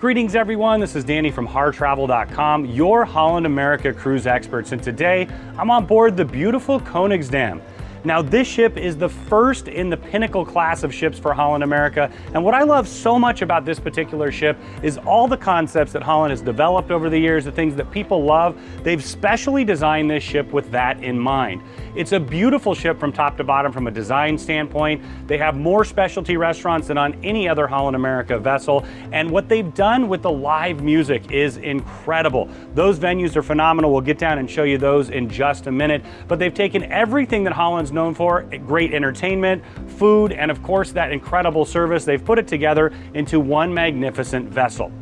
Greetings everyone, this is Danny from HarrTravel.com, your Holland America cruise experts, and today I'm on board the beautiful Koningsdam. Now this ship is the first in the pinnacle class of ships for Holland America. And what I love so much about this particular ship is all the concepts that Holland has developed over the years, the things that people love. They've specially designed this ship with that in mind. It's a beautiful ship from top to bottom from a design standpoint. They have more specialty restaurants than on any other Holland America vessel. And what they've done with the live music is incredible. Those venues are phenomenal. We'll get down and show you those in just a minute. But they've taken everything that Holland's known for, great entertainment, food, and of course that incredible service. They've put it together into one magnificent vessel.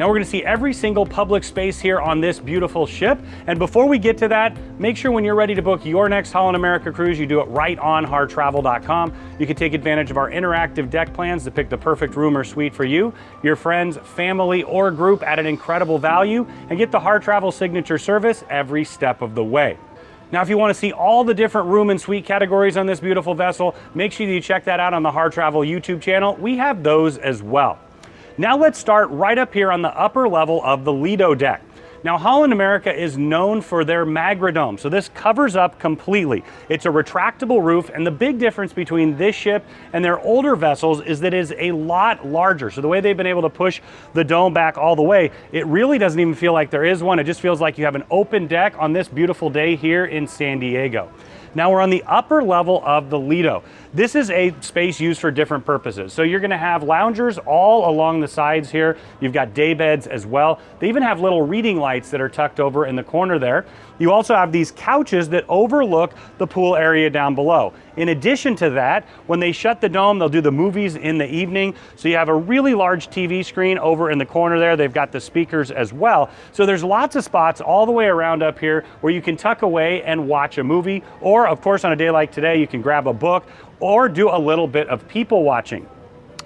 Now we're gonna see every single public space here on this beautiful ship. And before we get to that, make sure when you're ready to book your next Holland America cruise, you do it right on harrtravel.com. You can take advantage of our interactive deck plans to pick the perfect room or suite for you, your friends, family, or group at an incredible value, and get the HarrTravel signature service every step of the way. Now, if you want to see all the different room and suite categories on this beautiful vessel, make sure you check that out on the HarrTravel YouTube channel. We have those as well. Now let's start right up here on the upper level of the Lido deck. Now Holland America is known for their Magrodome, so this covers up completely. It's a retractable roof, and the big difference between this ship and their older vessels is that it is a lot larger. So the way they've been able to push the dome back all the way, it really doesn't even feel like there is one. It just feels like you have an open deck on this beautiful day here in San Diego. Now we're on the upper level of the Lido. This is a space used for different purposes. So you're gonna have loungers all along the sides here. You've got day beds as well. They even have little reading lights that are tucked over in the corner there. You also have these couches that overlook the pool area down below. In addition to that, when they shut the dome, they'll do the movies in the evening. So you have a really large TV screen over in the corner there. They've got the speakers as well. So there's lots of spots all the way around up here where you can tuck away and watch a movie. Or of course, on a day like today, you can grab a book or do a little bit of people watching.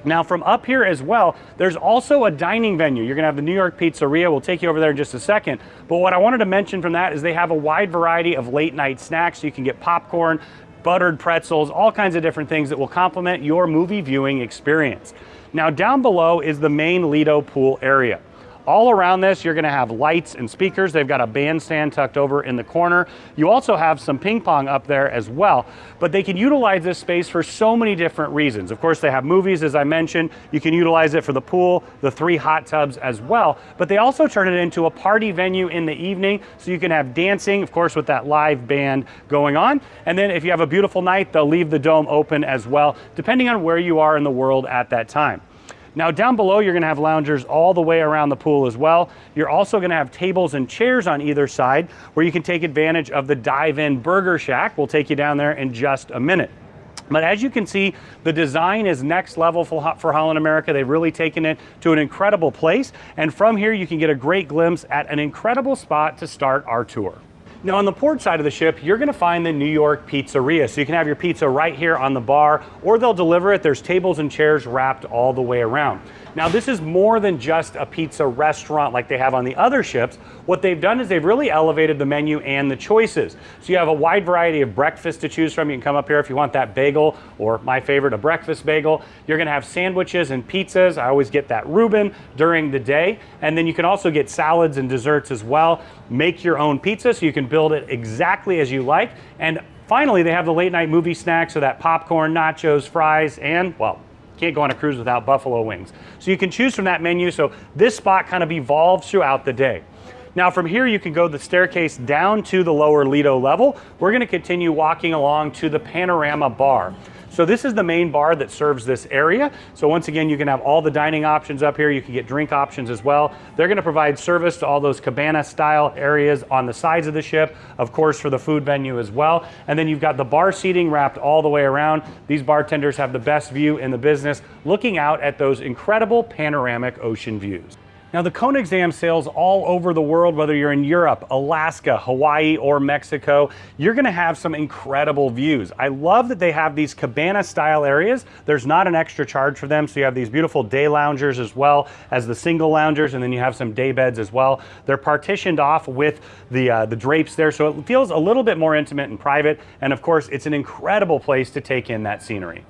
Now from up here as well, there's also a dining venue. You're gonna have the New York Pizzeria. We'll take you over there in just a second. But what I wanted to mention from that is they have a wide variety of late night snacks. You can get popcorn, buttered pretzels, all kinds of different things that will complement your movie viewing experience. Now down below is the main Lido pool area. All around this, you're gonna have lights and speakers. They've got a bandstand tucked over in the corner. You also have some ping pong up there as well, but they can utilize this space for so many different reasons. Of course, they have movies, as I mentioned. You can utilize it for the pool, the three hot tubs as well, but they also turn it into a party venue in the evening, so you can have dancing, of course, with that live band going on. And then if you have a beautiful night, they'll leave the dome open as well, depending on where you are in the world at that time. Now down below, you're gonna have loungers all the way around the pool as well. You're also gonna have tables and chairs on either side where you can take advantage of the dive-in burger shack. We'll take you down there in just a minute. But as you can see, the design is next level for, for Holland America. They've really taken it to an incredible place. And from here, you can get a great glimpse at an incredible spot to start our tour. Now on the port side of the ship, you're gonna find the New York Pizzeria. So you can have your pizza right here on the bar, or they'll deliver it. There's tables and chairs wrapped all the way around. Now this is more than just a pizza restaurant like they have on the other ships. What they've done is they've really elevated the menu and the choices. So you have a wide variety of breakfast to choose from. You can come up here if you want that bagel or my favorite, a breakfast bagel. You're gonna have sandwiches and pizzas. I always get that Reuben during the day. And then you can also get salads and desserts as well. Make your own pizza so you can build it exactly as you like. And finally, they have the late night movie snacks, so that popcorn, nachos, fries, and well, can't go on a cruise without buffalo wings. So you can choose from that menu. So this spot kind of evolves throughout the day. Now from here, you can go the staircase down to the lower Lido level. We're gonna continue walking along to the Panorama Bar. So this is the main bar that serves this area. So once again, you can have all the dining options up here. You can get drink options as well. They're gonna provide service to all those cabana style areas on the sides of the ship, of course, for the food venue as well. And then you've got the bar seating wrapped all the way around. These bartenders have the best view in the business, looking out at those incredible panoramic ocean views. Now the Koningsdam sails all over the world, whether you're in Europe, Alaska, Hawaii, or Mexico, you're gonna have some incredible views. I love that they have these cabana style areas. There's not an extra charge for them, so you have these beautiful day loungers as well as the single loungers, and then you have some day beds as well. They're partitioned off with the, uh, the drapes there, so it feels a little bit more intimate and private, and of course, it's an incredible place to take in that scenery.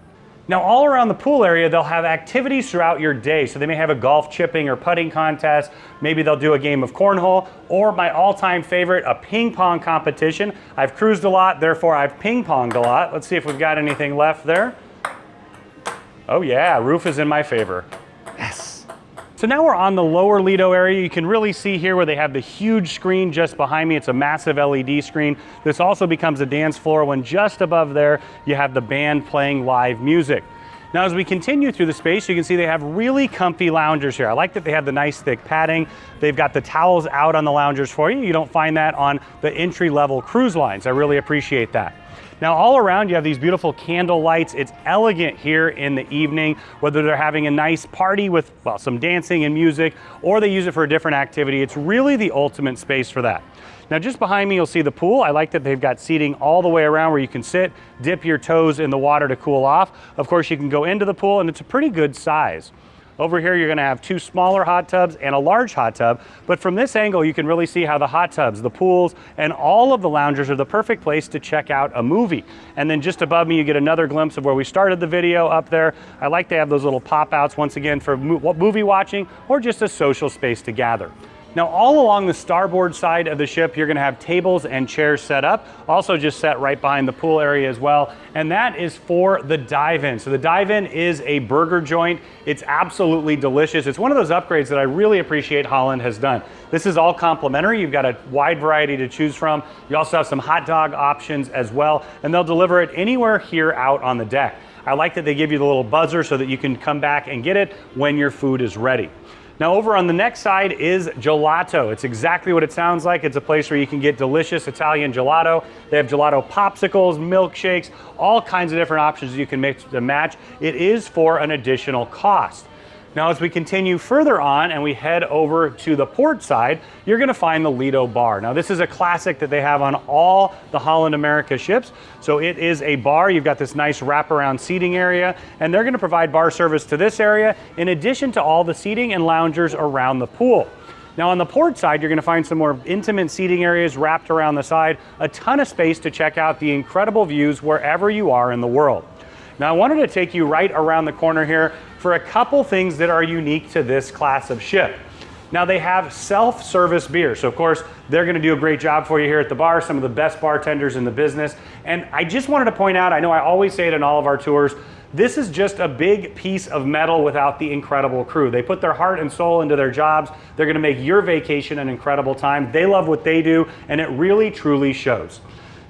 Now, all around the pool area, they'll have activities throughout your day. So they may have a golf chipping or putting contest. Maybe they'll do a game of cornhole, or my all-time favorite, a ping pong competition. I've cruised a lot, therefore I've ping ponged a lot. Let's see if we've got anything left there. Oh yeah, roof is in my favor. Yes. So now we're on the lower Lido area. You can really see here where they have the huge screen just behind me. It's a massive LED screen. This also becomes a dance floor when just above there, you have the band playing live music. Now, as we continue through the space, you can see they have really comfy loungers here. I like that they have the nice thick padding. They've got the towels out on the loungers for you. You don't find that on the entry level cruise lines. I really appreciate that. Now all around you have these beautiful candle lights. It's elegant here in the evening, whether they're having a nice party with well, some dancing and music, or they use it for a different activity. It's really the ultimate space for that. Now just behind me, you'll see the pool. I like that they've got seating all the way around where you can sit, dip your toes in the water to cool off. Of course, you can go into the pool and it's a pretty good size. Over here, you're gonna have two smaller hot tubs and a large hot tub. But from this angle, you can really see how the hot tubs, the pools, and all of the loungers are the perfect place to check out a movie. And then just above me, you get another glimpse of where we started the video up there. I like to have those little pop outs once again for movie watching or just a social space to gather. Now all along the starboard side of the ship, you're gonna have tables and chairs set up, also just set right behind the pool area as well. And that is for the dive-in. So the dive-in is a burger joint. It's absolutely delicious. It's one of those upgrades that I really appreciate Holland has done. This is all complimentary. You've got a wide variety to choose from. You also have some hot dog options as well, and they'll deliver it anywhere here out on the deck. I like that they give you the little buzzer so that you can come back and get it when your food is ready. Now over on the next side is gelato. It's exactly what it sounds like. It's a place where you can get delicious Italian gelato. They have gelato popsicles, milkshakes, all kinds of different options you can mix to match. It is for an additional cost. Now as we continue further on and we head over to the port side, you're gonna find the Lido Bar. Now this is a classic that they have on all the Holland America ships. So it is a bar, you've got this nice wraparound seating area, and they're gonna provide bar service to this area in addition to all the seating and loungers around the pool. Now on the port side, you're gonna find some more intimate seating areas wrapped around the side, a ton of space to check out the incredible views wherever you are in the world. Now I wanted to take you right around the corner here for a couple things that are unique to this class of ship. Now they have self-service beer. So of course, they're gonna do a great job for you here at the bar, some of the best bartenders in the business. And I just wanted to point out, I know I always say it in all of our tours, this is just a big piece of metal without the incredible crew. They put their heart and soul into their jobs. They're gonna make your vacation an incredible time. They love what they do, and it really, truly shows.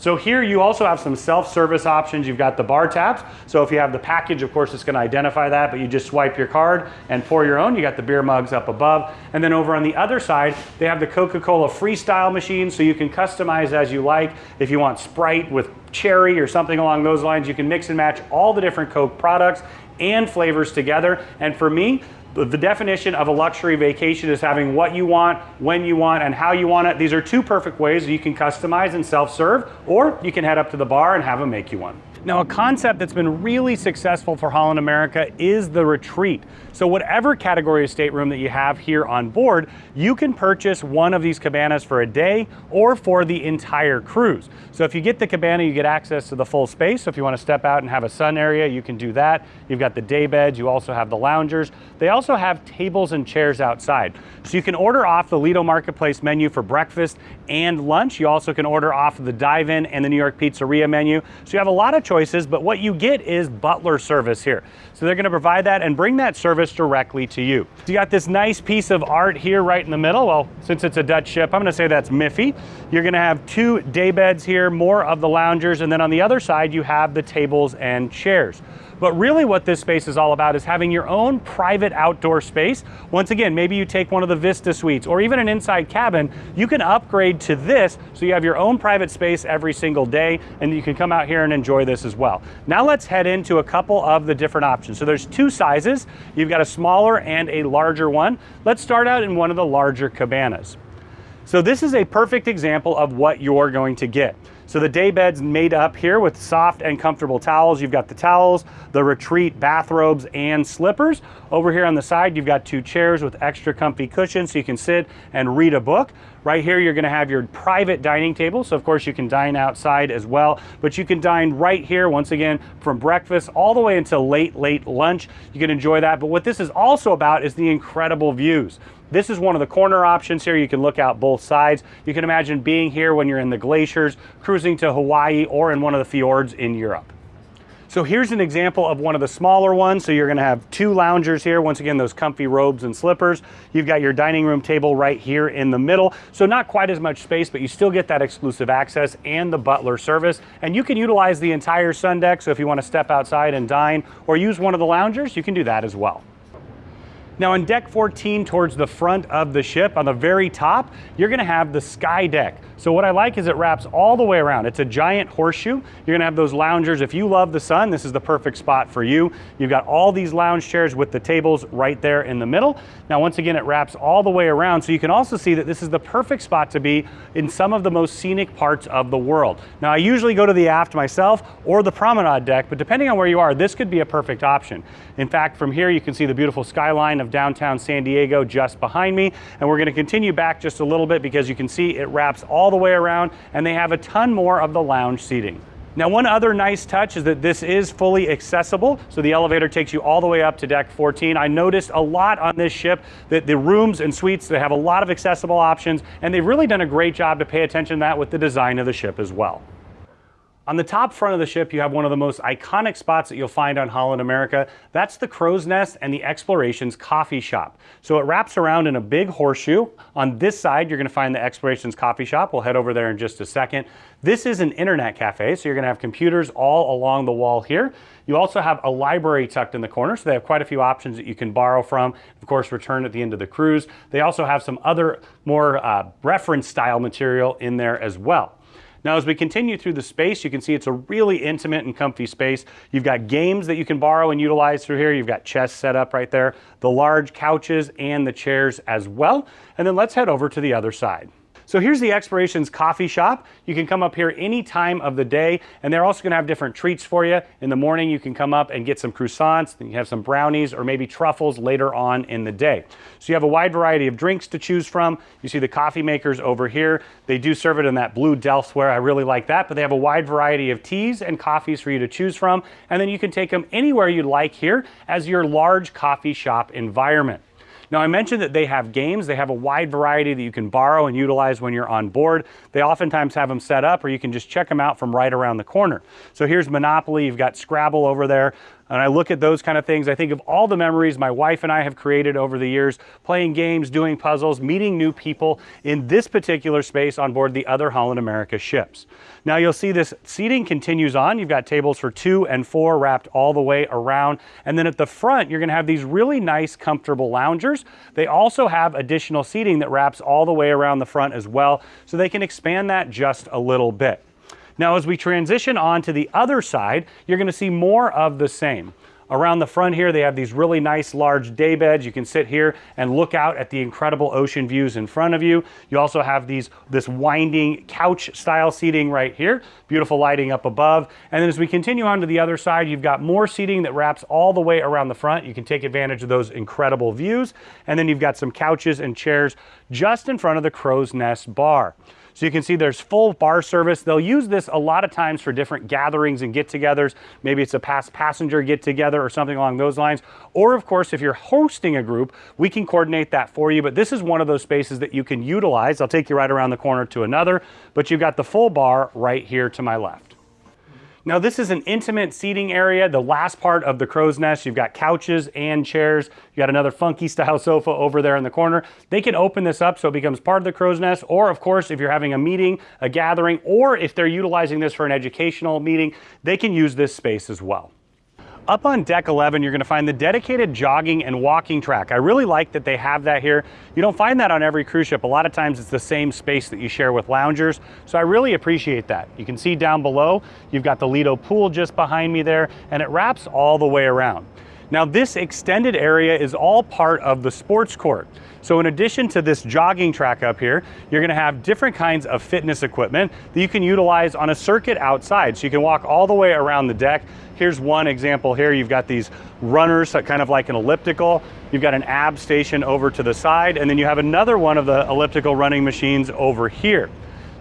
So here you also have some self-service options. You've got the bar taps. So if you have the package, of course, it's gonna identify that, but you just swipe your card and pour your own. You got the beer mugs up above. And then over on the other side, they have the Coca-Cola Freestyle machine, so you can customize as you like. If you want Sprite with cherry or something along those lines, you can mix and match all the different Coke products and flavors together. And for me, the definition of a luxury vacation is having what you want, when you want, and how you want it. These are two perfect ways you can customize and self-serve, or you can head up to the bar and have them make you one. Now, a concept that's been really successful for Holland America is the retreat. So whatever category of stateroom that you have here on board, you can purchase one of these cabanas for a day or for the entire cruise. So if you get the cabana, you get access to the full space. So if you want to step out and have a sun area, you can do that. You've got the day beds, you also have the loungers. They also have tables and chairs outside. So you can order off the Lido Marketplace menu for breakfast and lunch. You also can order off the dive-in and the New York Pizzeria menu. So you have a lot of choices, but what you get is butler service here. So they're gonna provide that and bring that service directly to you. So you got this nice piece of art here right in the middle. Well, since it's a Dutch ship, I'm gonna say that's Miffy. You're gonna have two day beds here, more of the loungers, and then on the other side, you have the tables and chairs. But really what this space is all about is having your own private outdoor space. Once again, maybe you take one of the Vista suites or even an inside cabin, you can upgrade to this so you have your own private space every single day and you can come out here and enjoy this as well. Now let's head into a couple of the different options. So there's two sizes. You've got a smaller and a larger one. Let's start out in one of the larger cabanas. So this is a perfect example of what you're going to get. So the day bed's made up here with soft and comfortable towels. You've got the towels, the retreat bathrobes, and slippers. Over here on the side, you've got two chairs with extra comfy cushions so you can sit and read a book. Right here, you're gonna have your private dining table. So of course you can dine outside as well, but you can dine right here, once again, from breakfast all the way until late, late lunch. You can enjoy that. But what this is also about is the incredible views. This is one of the corner options here. You can look out both sides. You can imagine being here when you're in the glaciers, cruising to Hawaii, or in one of the fjords in Europe. So here's an example of one of the smaller ones. So you're gonna have two loungers here. Once again, those comfy robes and slippers. You've got your dining room table right here in the middle. So not quite as much space, but you still get that exclusive access and the butler service. And you can utilize the entire sun deck. So if you wanna step outside and dine or use one of the loungers, you can do that as well. Now on deck 14 towards the front of the ship, on the very top, you're gonna have the sky deck. So what I like is it wraps all the way around. It's a giant horseshoe. You're gonna have those loungers. If you love the sun, this is the perfect spot for you. You've got all these lounge chairs with the tables right there in the middle. Now once again, it wraps all the way around. So you can also see that this is the perfect spot to be in some of the most scenic parts of the world. Now I usually go to the aft myself or the promenade deck, but depending on where you are, this could be a perfect option. In fact, from here you can see the beautiful skyline of downtown San Diego just behind me. And we're gonna continue back just a little bit because you can see it wraps all the way around and they have a ton more of the lounge seating. Now one other nice touch is that this is fully accessible. So the elevator takes you all the way up to deck 14. I noticed a lot on this ship that the rooms and suites, they have a lot of accessible options and they've really done a great job to pay attention to that with the design of the ship as well. On the top front of the ship, you have one of the most iconic spots that you'll find on Holland America. That's the Crow's Nest and the Explorations Coffee Shop. So it wraps around in a big horseshoe. On this side, you're gonna find the Explorations Coffee Shop. We'll head over there in just a second. This is an internet cafe, so you're gonna have computers all along the wall here. You also have a library tucked in the corner, so they have quite a few options that you can borrow from, of course, return at the end of the cruise. They also have some other more uh, reference style material in there as well. Now, as we continue through the space, you can see it's a really intimate and comfy space. You've got games that you can borrow and utilize through here. You've got chess set up right there, the large couches and the chairs as well. And then let's head over to the other side. So here's the Explorations Coffee Shop. You can come up here any time of the day, and they're also gonna have different treats for you. In the morning, you can come up and get some croissants, then you have some brownies, or maybe truffles later on in the day. So you have a wide variety of drinks to choose from. You see the coffee makers over here. They do serve it in that blue Delftware. I really like that, but they have a wide variety of teas and coffees for you to choose from, and then you can take them anywhere you like here as your large coffee shop environment. Now I mentioned that they have games. They have a wide variety that you can borrow and utilize when you're on board. They oftentimes have them set up or you can just check them out from right around the corner. So here's Monopoly, you've got Scrabble over there. And I look at those kind of things, I think of all the memories my wife and I have created over the years, playing games, doing puzzles, meeting new people in this particular space on board the other Holland America ships. Now you'll see this seating continues on. You've got tables for two and four wrapped all the way around. And then at the front, you're gonna have these really nice, comfortable loungers. They also have additional seating that wraps all the way around the front as well, so they can expand that just a little bit. Now, as we transition on to the other side, you're gonna see more of the same. Around the front here, they have these really nice large day beds. You can sit here and look out at the incredible ocean views in front of you. You also have these this winding couch style seating right here. Beautiful lighting up above. And then as we continue on to the other side, you've got more seating that wraps all the way around the front. You can take advantage of those incredible views. And then you've got some couches and chairs just in front of the Crow's Nest bar. So you can see there's full bar service. They'll use this a lot of times for different gatherings and get-togethers. Maybe it's a past passenger get-together or something along those lines. Or of course, if you're hosting a group, we can coordinate that for you. But this is one of those spaces that you can utilize. I'll take you right around the corner to another, but you've got the full bar right here to my left. Now this is an intimate seating area. The last part of the crow's nest, you've got couches and chairs. You got another funky style sofa over there in the corner. They can open this up so it becomes part of the crow's nest. Or of course, if you're having a meeting, a gathering, or if they're utilizing this for an educational meeting, they can use this space as well. Up on deck 11, you're gonna find the dedicated jogging and walking track. I really like that they have that here. You don't find that on every cruise ship. A lot of times it's the same space that you share with loungers. So I really appreciate that. You can see down below, you've got the Lido pool just behind me there, and it wraps all the way around. Now this extended area is all part of the sports court. So in addition to this jogging track up here, you're gonna have different kinds of fitness equipment that you can utilize on a circuit outside. So you can walk all the way around the deck. Here's one example here. You've got these runners, kind of like an elliptical. You've got an ab station over to the side, and then you have another one of the elliptical running machines over here.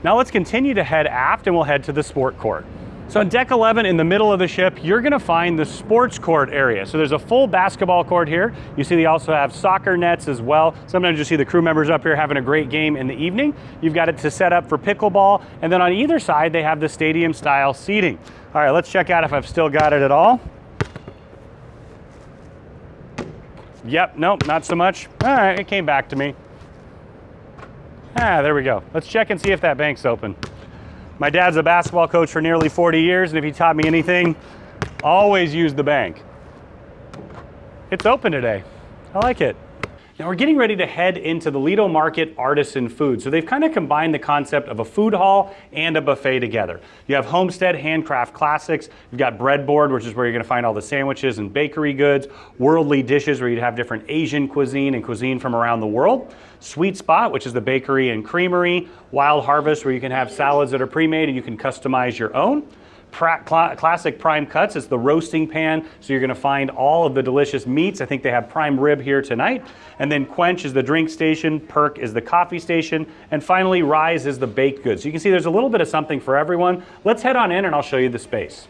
Now let's continue to head aft and we'll head to the sport court. So on deck 11 in the middle of the ship, you're gonna find the sports court area. So there's a full basketball court here. You see they also have soccer nets as well. Sometimes you see the crew members up here having a great game in the evening. You've got it to set up for pickleball. And then on either side, they have the stadium style seating. All right, let's check out if I've still got it at all. Yep, nope, not so much. All right, it came back to me. Ah, there we go. Let's check and see if that bank's open. My dad's a basketball coach for nearly 40 years, and if he taught me anything, always use the bank. It's open today. I like it. Now we're getting ready to head into the Lido Market Artisan Food. So they've kind of combined the concept of a food hall and a buffet together. You have Homestead Handcraft Classics, you've got Breadboard, which is where you're gonna find all the sandwiches and bakery goods, Worldly Dishes, where you'd have different Asian cuisine and cuisine from around the world, Sweet Spot, which is the bakery and creamery, Wild Harvest, where you can have salads that are pre-made and you can customize your own. Classic Prime Cuts It's the roasting pan, so you're gonna find all of the delicious meats. I think they have prime rib here tonight. And then Quench is the drink station, Perk is the coffee station, and finally Rise is the baked goods. So you can see there's a little bit of something for everyone. Let's head on in and I'll show you the space.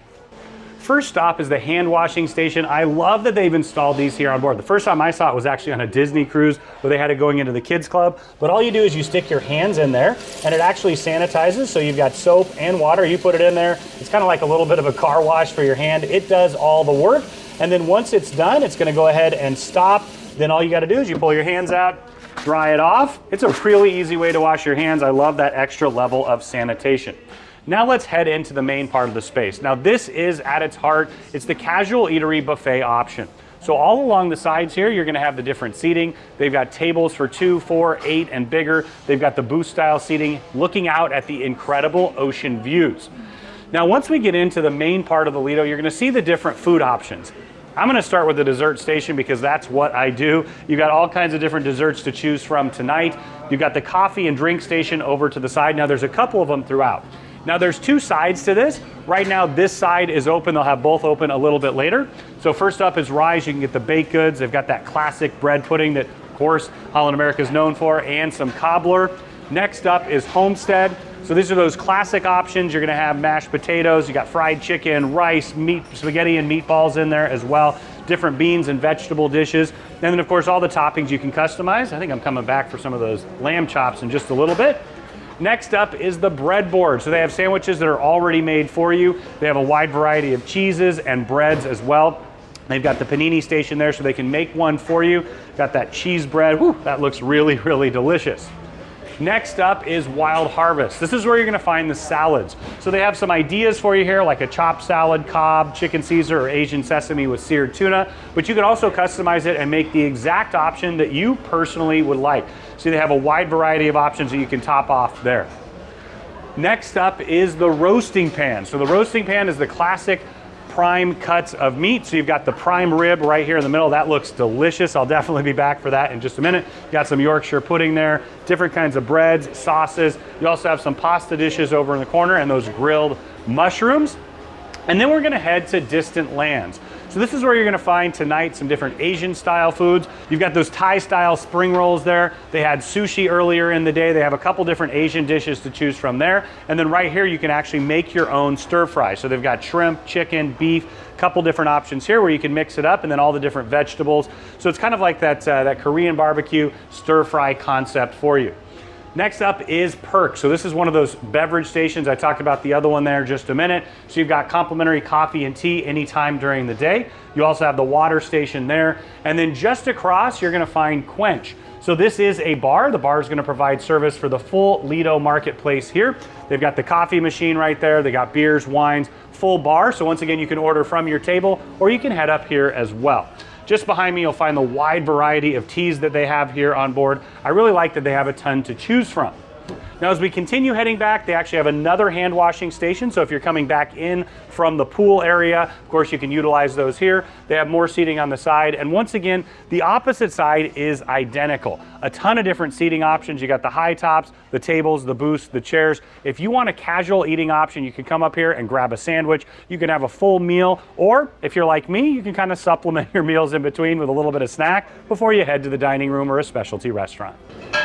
First stop is the hand washing station. I love that they've installed these here on board. The first time I saw it was actually on a Disney cruise where they had it going into the kids club. But all you do is you stick your hands in there and it actually sanitizes. So you've got soap and water. You put it in there. It's kind of like a little bit of a car wash for your hand. It does all the work. And then once it's done, it's gonna go ahead and stop. Then all you gotta do is you pull your hands out, dry it off. It's a really easy way to wash your hands. I love that extra level of sanitation. Now let's head into the main part of the space. Now this is at its heart, it's the casual eatery buffet option. So all along the sides here, you're gonna have the different seating. They've got tables for two, four, eight, and bigger. They've got the booth style seating looking out at the incredible ocean views. Now, once we get into the main part of the Lido, you're gonna see the different food options. I'm gonna start with the dessert station because that's what I do. You've got all kinds of different desserts to choose from tonight. You've got the coffee and drink station over to the side. Now there's a couple of them throughout. Now there's two sides to this. Right now this side is open. They'll have both open a little bit later. So first up is Rise. You can get the baked goods. They've got that classic bread pudding that of course Holland America is known for and some cobbler. Next up is Homestead. So these are those classic options. You're gonna have mashed potatoes, you got fried chicken, rice, meat, spaghetti and meatballs in there as well, different beans and vegetable dishes. And then of course all the toppings you can customize. I think I'm coming back for some of those lamb chops in just a little bit. Next up is the breadboard. So they have sandwiches that are already made for you. They have a wide variety of cheeses and breads as well. They've got the panini station there so they can make one for you. Got that cheese bread. Whew, that looks really, really delicious. Next up is Wild Harvest. This is where you're gonna find the salads. So they have some ideas for you here, like a chopped salad, Cobb, chicken Caesar, or Asian sesame with seared tuna, but you can also customize it and make the exact option that you personally would like. So they have a wide variety of options that you can top off there. Next up is the roasting pan. So the roasting pan is the classic prime cuts of meat. So you've got the prime rib right here in the middle. That looks delicious. I'll definitely be back for that in just a minute. got some Yorkshire pudding there, different kinds of breads, sauces. You also have some pasta dishes over in the corner and those grilled mushrooms. And then we're gonna head to distant lands. So this is where you're gonna find tonight some different Asian style foods. You've got those Thai style spring rolls there. They had sushi earlier in the day. They have a couple different Asian dishes to choose from there. And then right here, you can actually make your own stir fry. So they've got shrimp, chicken, beef, a couple different options here where you can mix it up and then all the different vegetables. So it's kind of like that, uh, that Korean barbecue stir fry concept for you. Next up is Perk. So this is one of those beverage stations. I talked about the other one there just a minute. So you've got complimentary coffee and tea anytime during the day. You also have the water station there. And then just across, you're gonna find Quench. So this is a bar. The bar is gonna provide service for the full Lido marketplace here. They've got the coffee machine right there. They got beers, wines, full bar. So once again, you can order from your table or you can head up here as well. Just behind me, you'll find the wide variety of teas that they have here on board. I really like that they have a ton to choose from. Now as we continue heading back, they actually have another hand washing station. So if you're coming back in from the pool area, of course you can utilize those here. They have more seating on the side. And once again, the opposite side is identical. A ton of different seating options. You got the high tops, the tables, the booths, the chairs. If you want a casual eating option, you can come up here and grab a sandwich. You can have a full meal, or if you're like me, you can kind of supplement your meals in between with a little bit of snack before you head to the dining room or a specialty restaurant.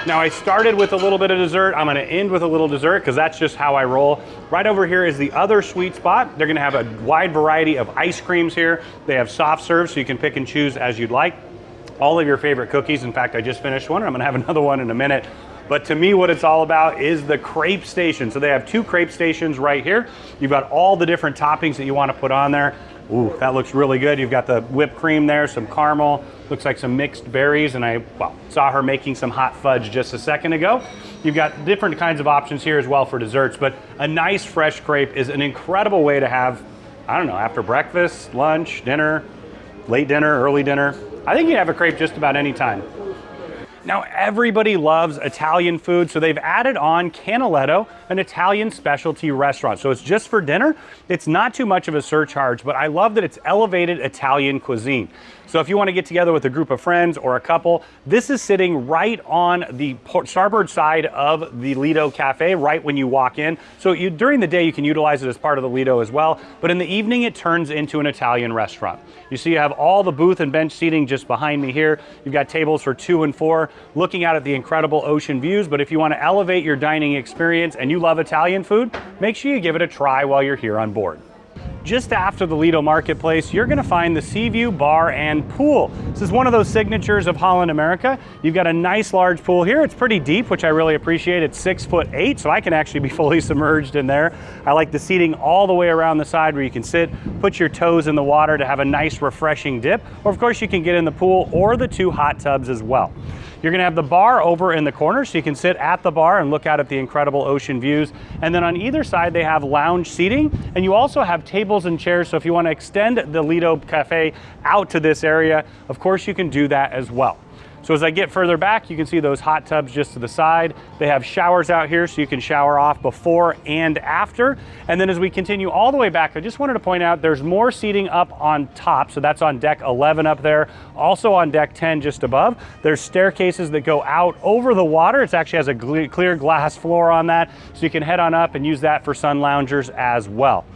Now I started with a little bit of dessert. I'm gonna end with a little dessert because that's just how I roll. Right over here is the other sweet spot. They're gonna have a wide variety of ice creams here. They have soft serves so you can pick and choose as you'd like. All of your favorite cookies. In fact, I just finished one and I'm gonna have another one in a minute. But to me, what it's all about is the crepe station. So they have two crepe stations right here. You've got all the different toppings that you wanna put on there. Ooh, that looks really good. You've got the whipped cream there, some caramel, looks like some mixed berries, and I well, saw her making some hot fudge just a second ago. You've got different kinds of options here as well for desserts, but a nice fresh crepe is an incredible way to have, I don't know, after breakfast, lunch, dinner, late dinner, early dinner. I think you have a crepe just about any time. Now everybody loves Italian food, so they've added on Canaletto, an Italian specialty restaurant. So it's just for dinner. It's not too much of a surcharge, but I love that it's elevated Italian cuisine. So if you want to get together with a group of friends or a couple, this is sitting right on the starboard side of the Lido Cafe, right when you walk in. So you, during the day, you can utilize it as part of the Lido as well. But in the evening, it turns into an Italian restaurant. You see you have all the booth and bench seating just behind me here. You've got tables for two and four, looking out at the incredible ocean views. But if you want to elevate your dining experience and you love Italian food, make sure you give it a try while you're here on board. Just after the Lido Marketplace, you're gonna find the Seaview Bar and Pool. This is one of those signatures of Holland America. You've got a nice large pool here. It's pretty deep, which I really appreciate. It's six foot eight, so I can actually be fully submerged in there. I like the seating all the way around the side where you can sit, put your toes in the water to have a nice refreshing dip. Or of course you can get in the pool or the two hot tubs as well. You're gonna have the bar over in the corner so you can sit at the bar and look out at the incredible ocean views. And then on either side, they have lounge seating and you also have tables and chairs. So if you wanna extend the Lido Cafe out to this area, of course you can do that as well. So as I get further back, you can see those hot tubs just to the side. They have showers out here so you can shower off before and after. And then as we continue all the way back, I just wanted to point out there's more seating up on top. So that's on deck 11 up there. Also on deck 10 just above. There's staircases that go out over the water. It actually has a clear glass floor on that. So you can head on up and use that for sun loungers as well.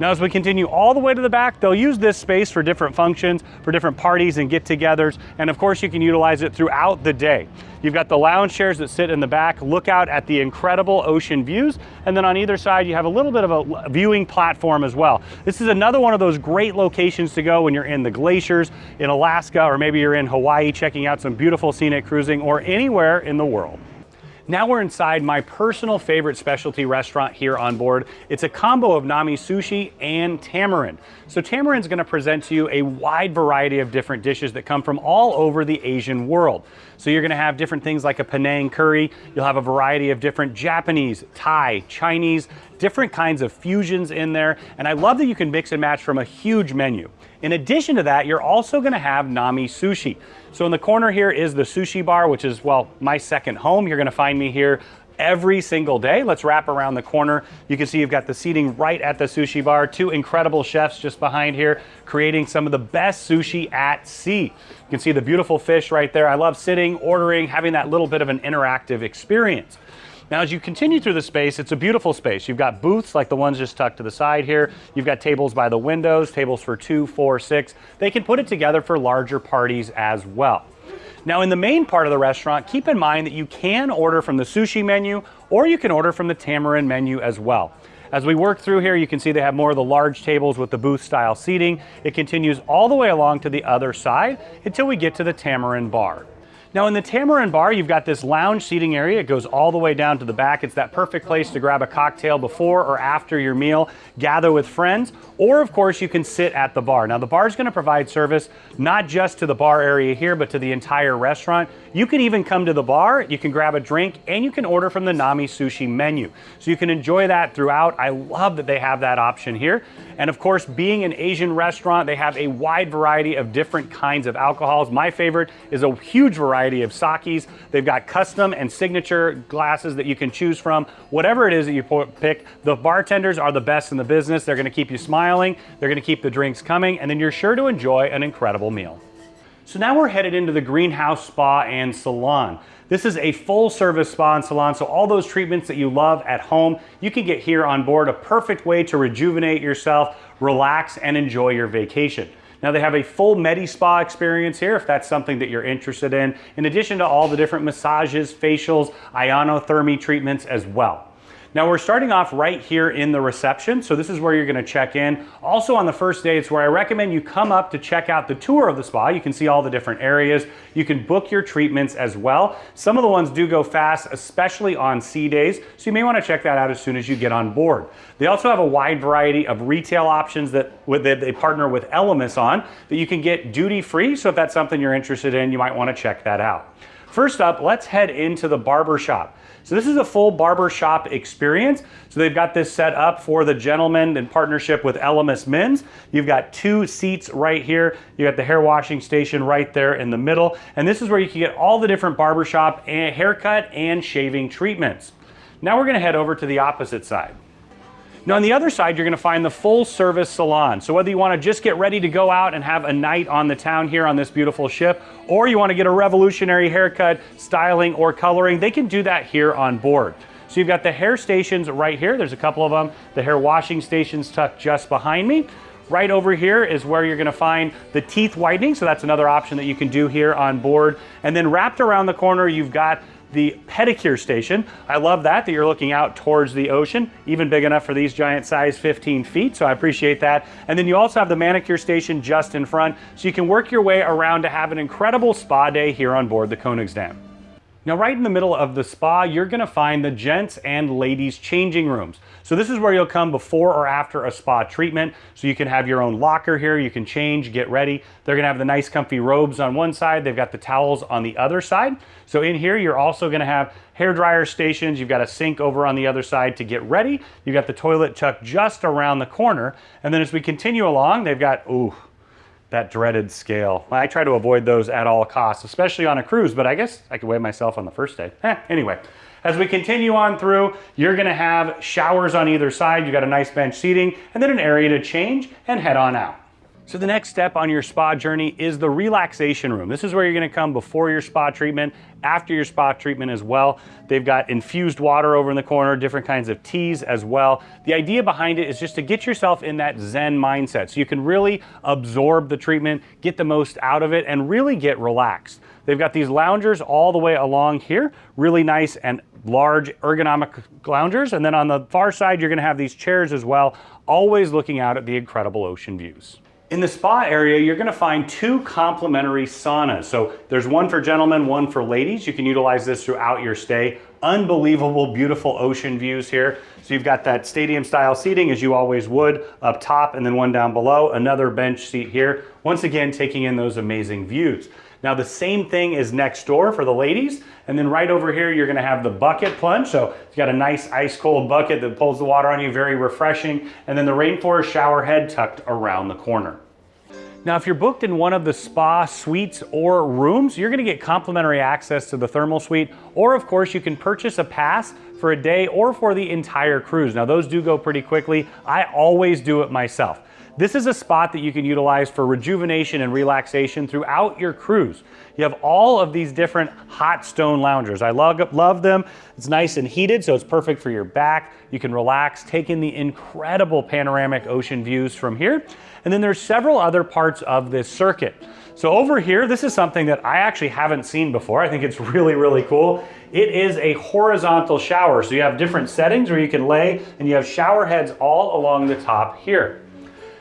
Now as we continue all the way to the back, they'll use this space for different functions, for different parties and get-togethers, and of course you can utilize it throughout the day. You've got the lounge chairs that sit in the back, look out at the incredible ocean views, and then on either side you have a little bit of a viewing platform as well. This is another one of those great locations to go when you're in the glaciers in Alaska, or maybe you're in Hawaii checking out some beautiful scenic cruising, or anywhere in the world. Now we're inside my personal favorite specialty restaurant here on board. It's a combo of Nami Sushi and Tamarind. So Tamarind's gonna present to you a wide variety of different dishes that come from all over the Asian world. So you're gonna have different things like a Penang curry. You'll have a variety of different Japanese, Thai, Chinese, different kinds of fusions in there. And I love that you can mix and match from a huge menu. In addition to that, you're also gonna have Nami Sushi. So in the corner here is the sushi bar, which is, well, my second home. You're gonna find me here every single day. Let's wrap around the corner. You can see you've got the seating right at the sushi bar. Two incredible chefs just behind here creating some of the best sushi at sea. You can see the beautiful fish right there. I love sitting, ordering, having that little bit of an interactive experience. Now, as you continue through the space, it's a beautiful space. You've got booths like the ones just tucked to the side here. You've got tables by the windows, tables for two, four, six. They can put it together for larger parties as well. Now in the main part of the restaurant, keep in mind that you can order from the sushi menu or you can order from the tamarind menu as well. As we work through here, you can see they have more of the large tables with the booth style seating. It continues all the way along to the other side until we get to the tamarind bar. Now in the Tamarind Bar, you've got this lounge seating area. It goes all the way down to the back. It's that perfect place to grab a cocktail before or after your meal, gather with friends, or of course you can sit at the bar. Now the bar is gonna provide service not just to the bar area here, but to the entire restaurant. You can even come to the bar, you can grab a drink, and you can order from the Nami Sushi menu. So you can enjoy that throughout. I love that they have that option here. And of course, being an Asian restaurant, they have a wide variety of different kinds of alcohols. My favorite is a huge variety of sakis. They've got custom and signature glasses that you can choose from. Whatever it is that you pick, the bartenders are the best in the business. They're gonna keep you smiling, they're gonna keep the drinks coming, and then you're sure to enjoy an incredible meal. So now we're headed into the Greenhouse Spa and Salon. This is a full service spa and salon, so all those treatments that you love at home, you can get here on board, a perfect way to rejuvenate yourself, relax, and enjoy your vacation. Now they have a full Medi Spa experience here if that's something that you're interested in, in addition to all the different massages, facials, Ionithermie treatments as well. Now we're starting off right here in the reception, so this is where you're gonna check in. Also on the first day, it's where I recommend you come up to check out the tour of the spa. You can see all the different areas. You can book your treatments as well. Some of the ones do go fast, especially on sea days, so you may wanna check that out as soon as you get on board. They also have a wide variety of retail options that, that they partner with Elemis on that you can get duty free, so if that's something you're interested in, you might wanna check that out. First up, let's head into the barber shop. So this is a full barber shop experience. So they've got this set up for the gentleman in partnership with Elemis Men's. You've got two seats right here. You got the hair washing station right there in the middle. And this is where you can get all the different barbershop and haircut and shaving treatments. Now we're gonna head over to the opposite side. Now on the other side, you're gonna find the full service salon. So whether you wanna just get ready to go out and have a night on the town here on this beautiful ship, or you wanna get a revolutionary haircut, styling, or coloring, they can do that here on board. So you've got the hair stations right here. There's a couple of them. The hair washing stations tucked just behind me. Right over here is where you're gonna find the teeth whitening. So that's another option that you can do here on board. And then wrapped around the corner, you've got the pedicure station. I love that, that you're looking out towards the ocean, even big enough for these giant size 15 feet, so I appreciate that. And then you also have the manicure station just in front, so you can work your way around to have an incredible spa day here on board the Koningsdam. Now right in the middle of the spa, you're gonna find the gents and ladies changing rooms. So this is where you'll come before or after a spa treatment. So you can have your own locker here, you can change, get ready. They're gonna have the nice comfy robes on one side, they've got the towels on the other side. So in here, you're also gonna have hair dryer stations, you've got a sink over on the other side to get ready. You've got the toilet tucked just around the corner. And then as we continue along, they've got, ooh, that dreaded scale. I try to avoid those at all costs, especially on a cruise, but I guess I could weigh myself on the first day. Eh, anyway, as we continue on through, you're gonna have showers on either side. You got a nice bench seating and then an area to change and head on out. So the next step on your spa journey is the relaxation room. This is where you're gonna come before your spa treatment, after your spa treatment as well. They've got infused water over in the corner, different kinds of teas as well. The idea behind it is just to get yourself in that Zen mindset so you can really absorb the treatment, get the most out of it, and really get relaxed. They've got these loungers all the way along here, really nice and large ergonomic loungers. And then on the far side, you're gonna have these chairs as well, always looking out at the incredible ocean views. In the spa area, you're gonna find two complimentary saunas. So there's one for gentlemen, one for ladies. You can utilize this throughout your stay. Unbelievable, beautiful ocean views here. So you've got that stadium style seating as you always would up top and then one down below, another bench seat here. Once again, taking in those amazing views. Now the same thing is next door for the ladies. And then right over here, you're gonna have the bucket plunge. So it's got a nice ice cold bucket that pulls the water on you, very refreshing. And then the rainforest shower head tucked around the corner. Now, if you're booked in one of the spa suites or rooms, you're gonna get complimentary access to the thermal suite, or of course, you can purchase a pass for a day or for the entire cruise. Now, those do go pretty quickly. I always do it myself. This is a spot that you can utilize for rejuvenation and relaxation throughout your cruise. You have all of these different hot stone loungers. I love, love them. It's nice and heated, so it's perfect for your back. You can relax, take in the incredible panoramic ocean views from here. And then there's several other parts of this circuit. So over here, this is something that I actually haven't seen before. I think it's really, really cool. It is a horizontal shower. So you have different settings where you can lay and you have shower heads all along the top here.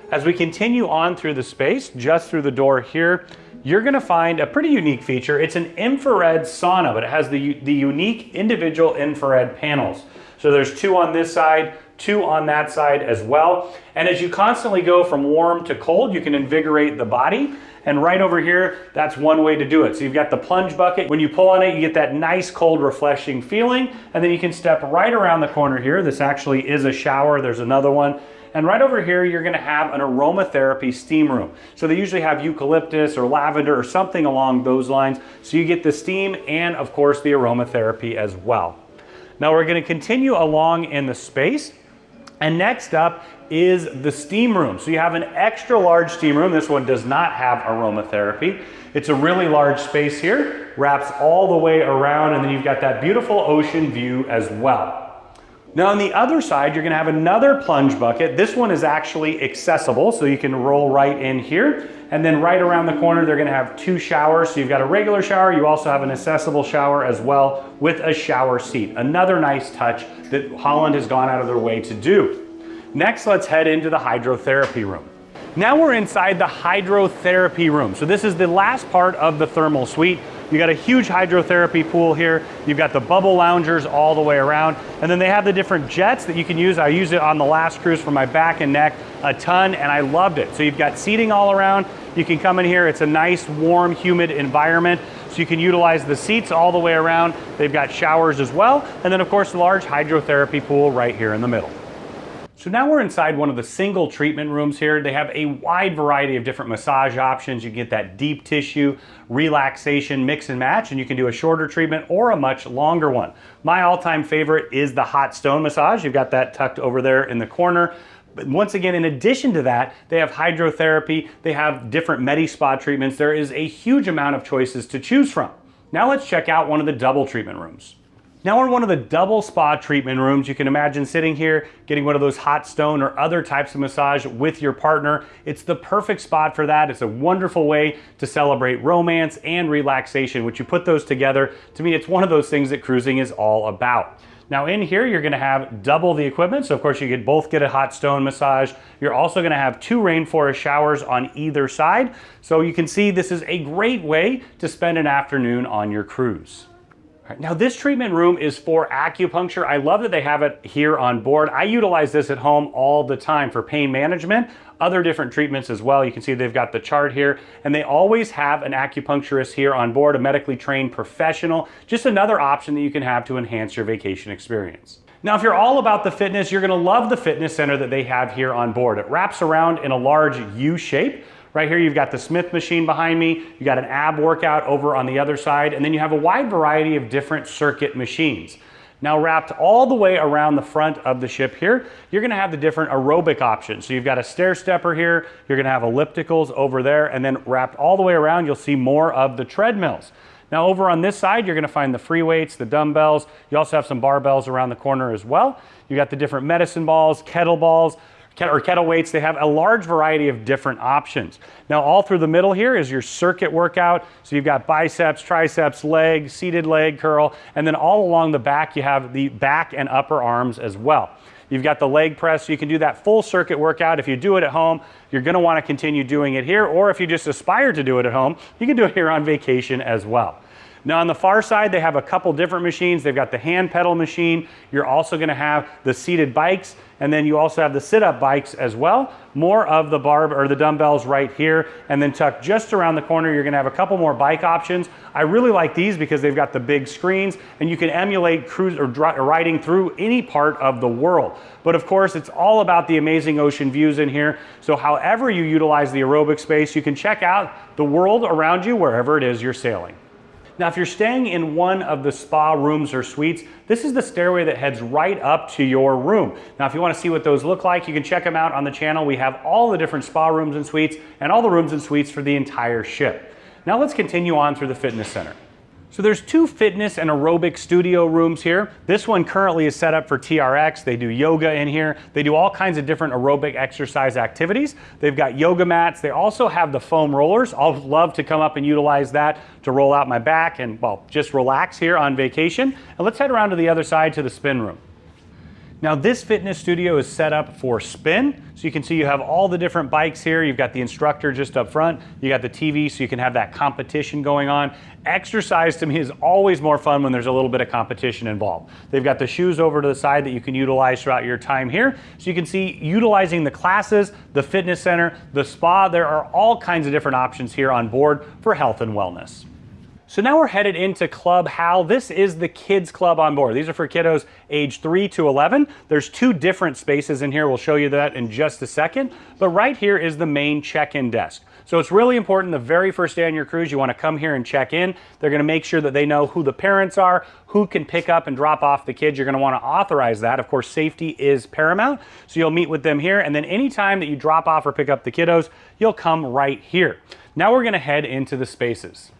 As we continue on through the space, just through the door here, you're gonna find a pretty unique feature. It's an infrared sauna, but it has the, the unique individual infrared panels. So there's two on this side, two on that side as well. And as you constantly go from warm to cold, you can invigorate the body And right over here, that's one way to do it. So you've got the plunge bucket. When you pull on it, you get that nice cold refreshing feeling. And then you can step right around the corner here. This actually is a shower. There's another one. And right over here, you're gonna have an aromatherapy steam room. So they usually have eucalyptus or lavender or something along those lines. So you get the steam and of course the aromatherapy as well. Now we're gonna continue along in the space. And next up is the steam room. So you have an extra large steam room. This one does not have aromatherapy. It's a really large space here, wraps all the way around, and then you've got that beautiful ocean view as well. Now on the other side, you're gonna have another plunge bucket. This one is actually accessible, so you can roll right in here. And then right around the corner, they're gonna have two showers. So you've got a regular shower, you also have an accessible shower as well with a shower seat. Another nice touch that Holland has gone out of their way to do. Next, let's head into the hydrotherapy room. Now we're inside the hydrotherapy room. So this is the last part of the thermal suite. You got a huge hydrotherapy pool here. You've got the bubble loungers all the way around. And then they have the different jets that you can use. I used it on the last cruise for my back and neck a ton and I loved it. So you've got seating all around. You can come in here. It's a nice, warm, humid environment. So you can utilize the seats all the way around. They've got showers as well. And then of course, the large hydrotherapy pool right here in the middle. So now we're inside one of the single treatment rooms here. They have a wide variety of different massage options. You get that deep tissue, relaxation, mix and match, and you can do a shorter treatment or a much longer one. My all-time favorite is the hot stone massage. You've got that tucked over there in the corner. But once again, in addition to that, they have hydrotherapy, they have different Medi-Spa treatments. There is a huge amount of choices to choose from. Now let's check out one of the double treatment rooms. Now we're in one of the double spa treatment rooms. You can imagine sitting here, getting one of those hot stone or other types of massage with your partner. It's the perfect spot for that. It's a wonderful way to celebrate romance and relaxation, which you put those together. To me, it's one of those things that cruising is all about. Now in here, you're gonna have double the equipment. So of course you could both get a hot stone massage. You're also gonna have two rainforest showers on either side. So you can see this is a great way to spend an afternoon on your cruise. Right, now this treatment room is for acupuncture. I love that they have it here on board. I utilize this at home all the time for pain management, other different treatments as well. You can see they've got the chart here and they always have an acupuncturist here on board, a medically trained professional. Just another option that you can have to enhance your vacation experience. Now, if you're all about the fitness, you're gonna love the fitness center that they have here on board. It wraps around in a large U shape. Right here, you've got the Smith machine behind me. You got an ab workout over on the other side, and then you have a wide variety of different circuit machines. Now wrapped all the way around the front of the ship here, you're gonna have the different aerobic options. So you've got a stair stepper here, you're gonna have ellipticals over there, and then wrapped all the way around, you'll see more of the treadmills. Now over on this side, you're gonna find the free weights, the dumbbells. You also have some barbells around the corner as well. You got the different medicine balls, kettlebells, or kettle weights, they have a large variety of different options. Now all through the middle here is your circuit workout. So you've got biceps, triceps, leg, seated leg curl, and then all along the back you have the back and upper arms as well. You've got the leg press, so you can do that full circuit workout. If you do it at home, you're gonna wanna continue doing it here, or if you just aspire to do it at home, you can do it here on vacation as well. Now on the far side, they have a couple different machines. They've got the hand pedal machine. You're also gonna have the seated bikes, and then you also have the sit-up bikes as well. More of the barb or the dumbbells right here, and then tucked just around the corner, you're gonna have a couple more bike options. I really like these because they've got the big screens, and you can emulate cruise or riding through any part of the world. But of course, it's all about the amazing ocean views in here. So however you utilize the aerobic space, you can check out the world around you wherever it is you're sailing. Now, if you're staying in one of the spa rooms or suites, this is the stairway that heads right up to your room. Now, if you wanna see what those look like, you can check them out on the channel. We have all the different spa rooms and suites and all the rooms and suites for the entire ship. Now let's continue on through the fitness center. So there's two fitness and aerobic studio rooms here. This one currently is set up for TRX. They do yoga in here. They do all kinds of different aerobic exercise activities. They've got yoga mats. They also have the foam rollers. I'll love to come up and utilize that to roll out my back and well, just relax here on vacation. And let's head around to the other side to the spin room. Now this fitness studio is set up for spin. So you can see you have all the different bikes here. You've got the instructor just up front. You got the TV so you can have that competition going on. Exercise to me is always more fun when there's a little bit of competition involved. They've got the shoes over to the side that you can utilize throughout your time here. So you can see utilizing the classes, the fitness center, the spa. There are all kinds of different options here on board for health and wellness. So now we're headed into Club Hal. This is the kids club on board. These are for kiddos age 3 to 11. There's two different spaces in here. We'll show you that in just a second. But right here is the main check-in desk. So it's really important the very first day on your cruise, you want to come here and check in. They're going to make sure that they know who the parents are, who can pick up and drop off the kids. You're going to want to authorize that. Of course, safety is paramount. So you'll meet with them here. And then anytime that you drop off or pick up the kiddos, you'll come right here. Now we're going to head into the spaces.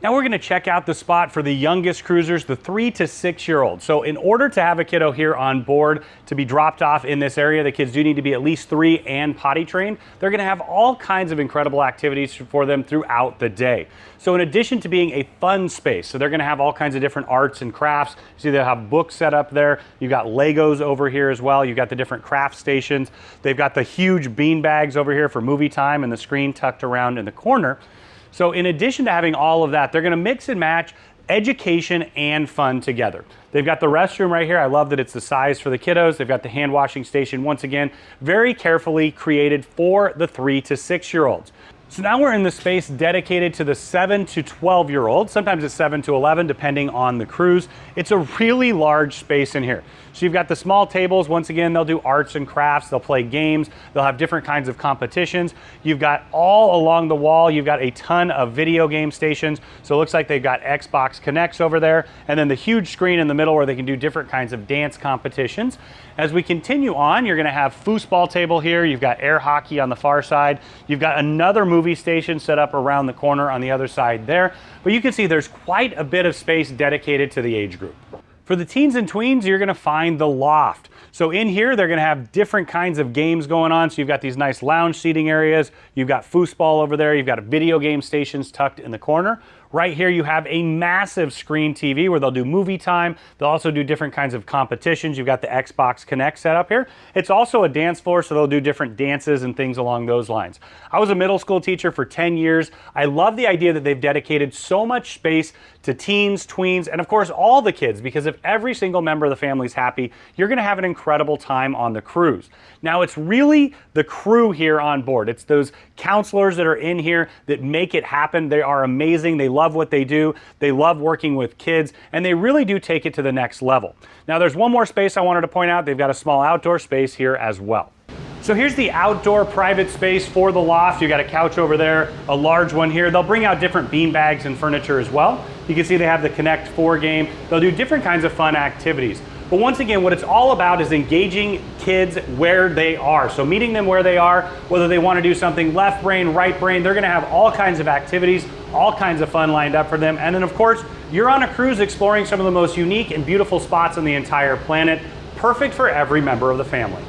Now we're gonna check out the spot for the youngest cruisers, the three to six year olds. So in order to have a kiddo here on board to be dropped off in this area, the kids do need to be at least three and potty trained. They're gonna have all kinds of incredible activities for them throughout the day. So in addition to being a fun space, so they're gonna have all kinds of different arts and crafts. See they have books set up there. You've got Legos over here as well. You've got the different craft stations. They've got the huge bean bags over here for movie time and the screen tucked around in the corner. So in addition to having all of that, they're gonna mix and match education and fun together. They've got the restroom right here. I love that it's the size for the kiddos. They've got the hand washing station once again, very carefully created for the three to six year olds. So now we're in the space dedicated to the 7 to 12 year olds. Sometimes it's 7 to 11 depending on the cruise. It's a really large space in here. So you've got the small tables. Once again, they'll do arts and crafts. They'll play games. They'll have different kinds of competitions. You've got all along the wall, you've got a ton of video game stations. So it looks like they've got Xbox Kinects over there. And then the huge screen in the middle where they can do different kinds of dance competitions. As we continue on, you're gonna have foosball table here. You've got air hockey on the far side. You've got another movie station set up around the corner on the other side there. But you can see there's quite a bit of space dedicated to the age group. For the teens and tweens, you're gonna find the loft. So in here, they're gonna have different kinds of games going on. So you've got these nice lounge seating areas. You've got foosball over there. You've got video game stations tucked in the corner. Right here, you have a massive screen TV where they'll do movie time. They'll also do different kinds of competitions. You've got the Xbox Kinect set up here. It's also a dance floor, so they'll do different dances and things along those lines. I was a middle school teacher for 10 years. I love the idea that they've dedicated so much space to teens, tweens, and of course all the kids, because if every single member of the family is happy, you're gonna have an incredible time on the cruise. Now it's really the crew here on board. It's those counselors that are in here that make it happen. They are amazing. They love what they do. They love working with kids, and they really do take it to the next level. Now, there's one more space I wanted to point out. They've got a small outdoor space here as well. So here's the outdoor private space for the loft. You got a couch over there, a large one here. They'll bring out different bean bags and furniture as well. You can see they have the Connect 4 game. They'll do different kinds of fun activities. But once again, what it's all about is engaging kids where they are. So meeting them where they are, whether they want to do something left brain, right brain, they're going to have all kinds of activities, all kinds of fun lined up for them. And then of course, you're on a cruise exploring some of the most unique and beautiful spots on the entire planet, perfect for every member of the family.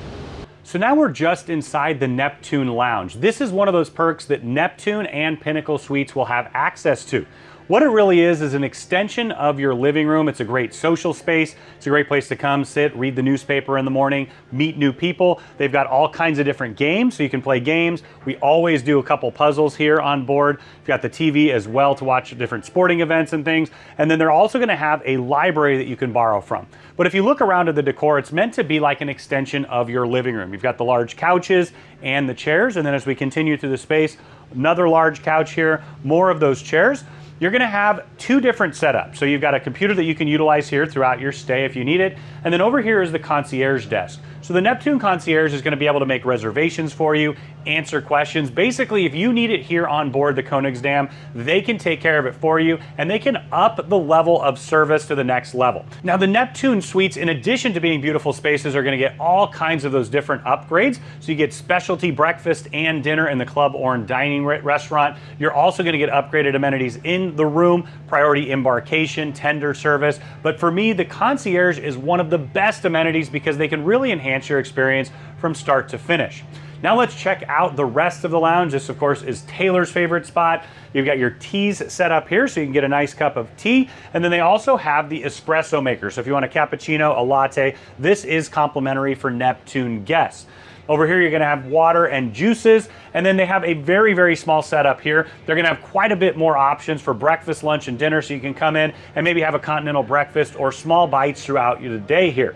So now we're just inside the Neptune Lounge. This is one of those perks that Neptune and Pinnacle Suites will have access to. What it really is is an extension of your living room. It's a great social space. It's a great place to come, sit, read the newspaper in the morning, meet new people. They've got all kinds of different games, so you can play games. We always do a couple puzzles here on board. You've got the TV as well to watch different sporting events and things. And then they're also gonna have a library that you can borrow from. But if you look around at the decor, it's meant to be like an extension of your living room. You've got the large couches and the chairs. And then as we continue through the space, another large couch here, more of those chairs you're gonna have two different setups. So you've got a computer that you can utilize here throughout your stay if you need it. And then over here is the concierge desk. So the Neptune concierge is gonna be able to make reservations for you, answer questions. Basically, if you need it here on board the Koningsdam, they can take care of it for you and they can up the level of service to the next level. Now the Neptune suites, in addition to being beautiful spaces, are gonna get all kinds of those different upgrades. So you get specialty breakfast and dinner in the Club Orange dining restaurant. You're also gonna get upgraded amenities in the room, priority embarkation, tender service. But for me, the concierge is one of the best amenities because they can really enhance your experience from start to finish. Now let's check out the rest of the lounge. This of course is Taylor's favorite spot. You've got your teas set up here so you can get a nice cup of tea. And then they also have the espresso maker. So if you want a cappuccino, a latte, this is complimentary for Neptune guests. Over here, you're gonna have water and juices, and then they have a very, very small setup here. They're gonna have quite a bit more options for breakfast, lunch, and dinner, so you can come in and maybe have a continental breakfast or small bites throughout the day here.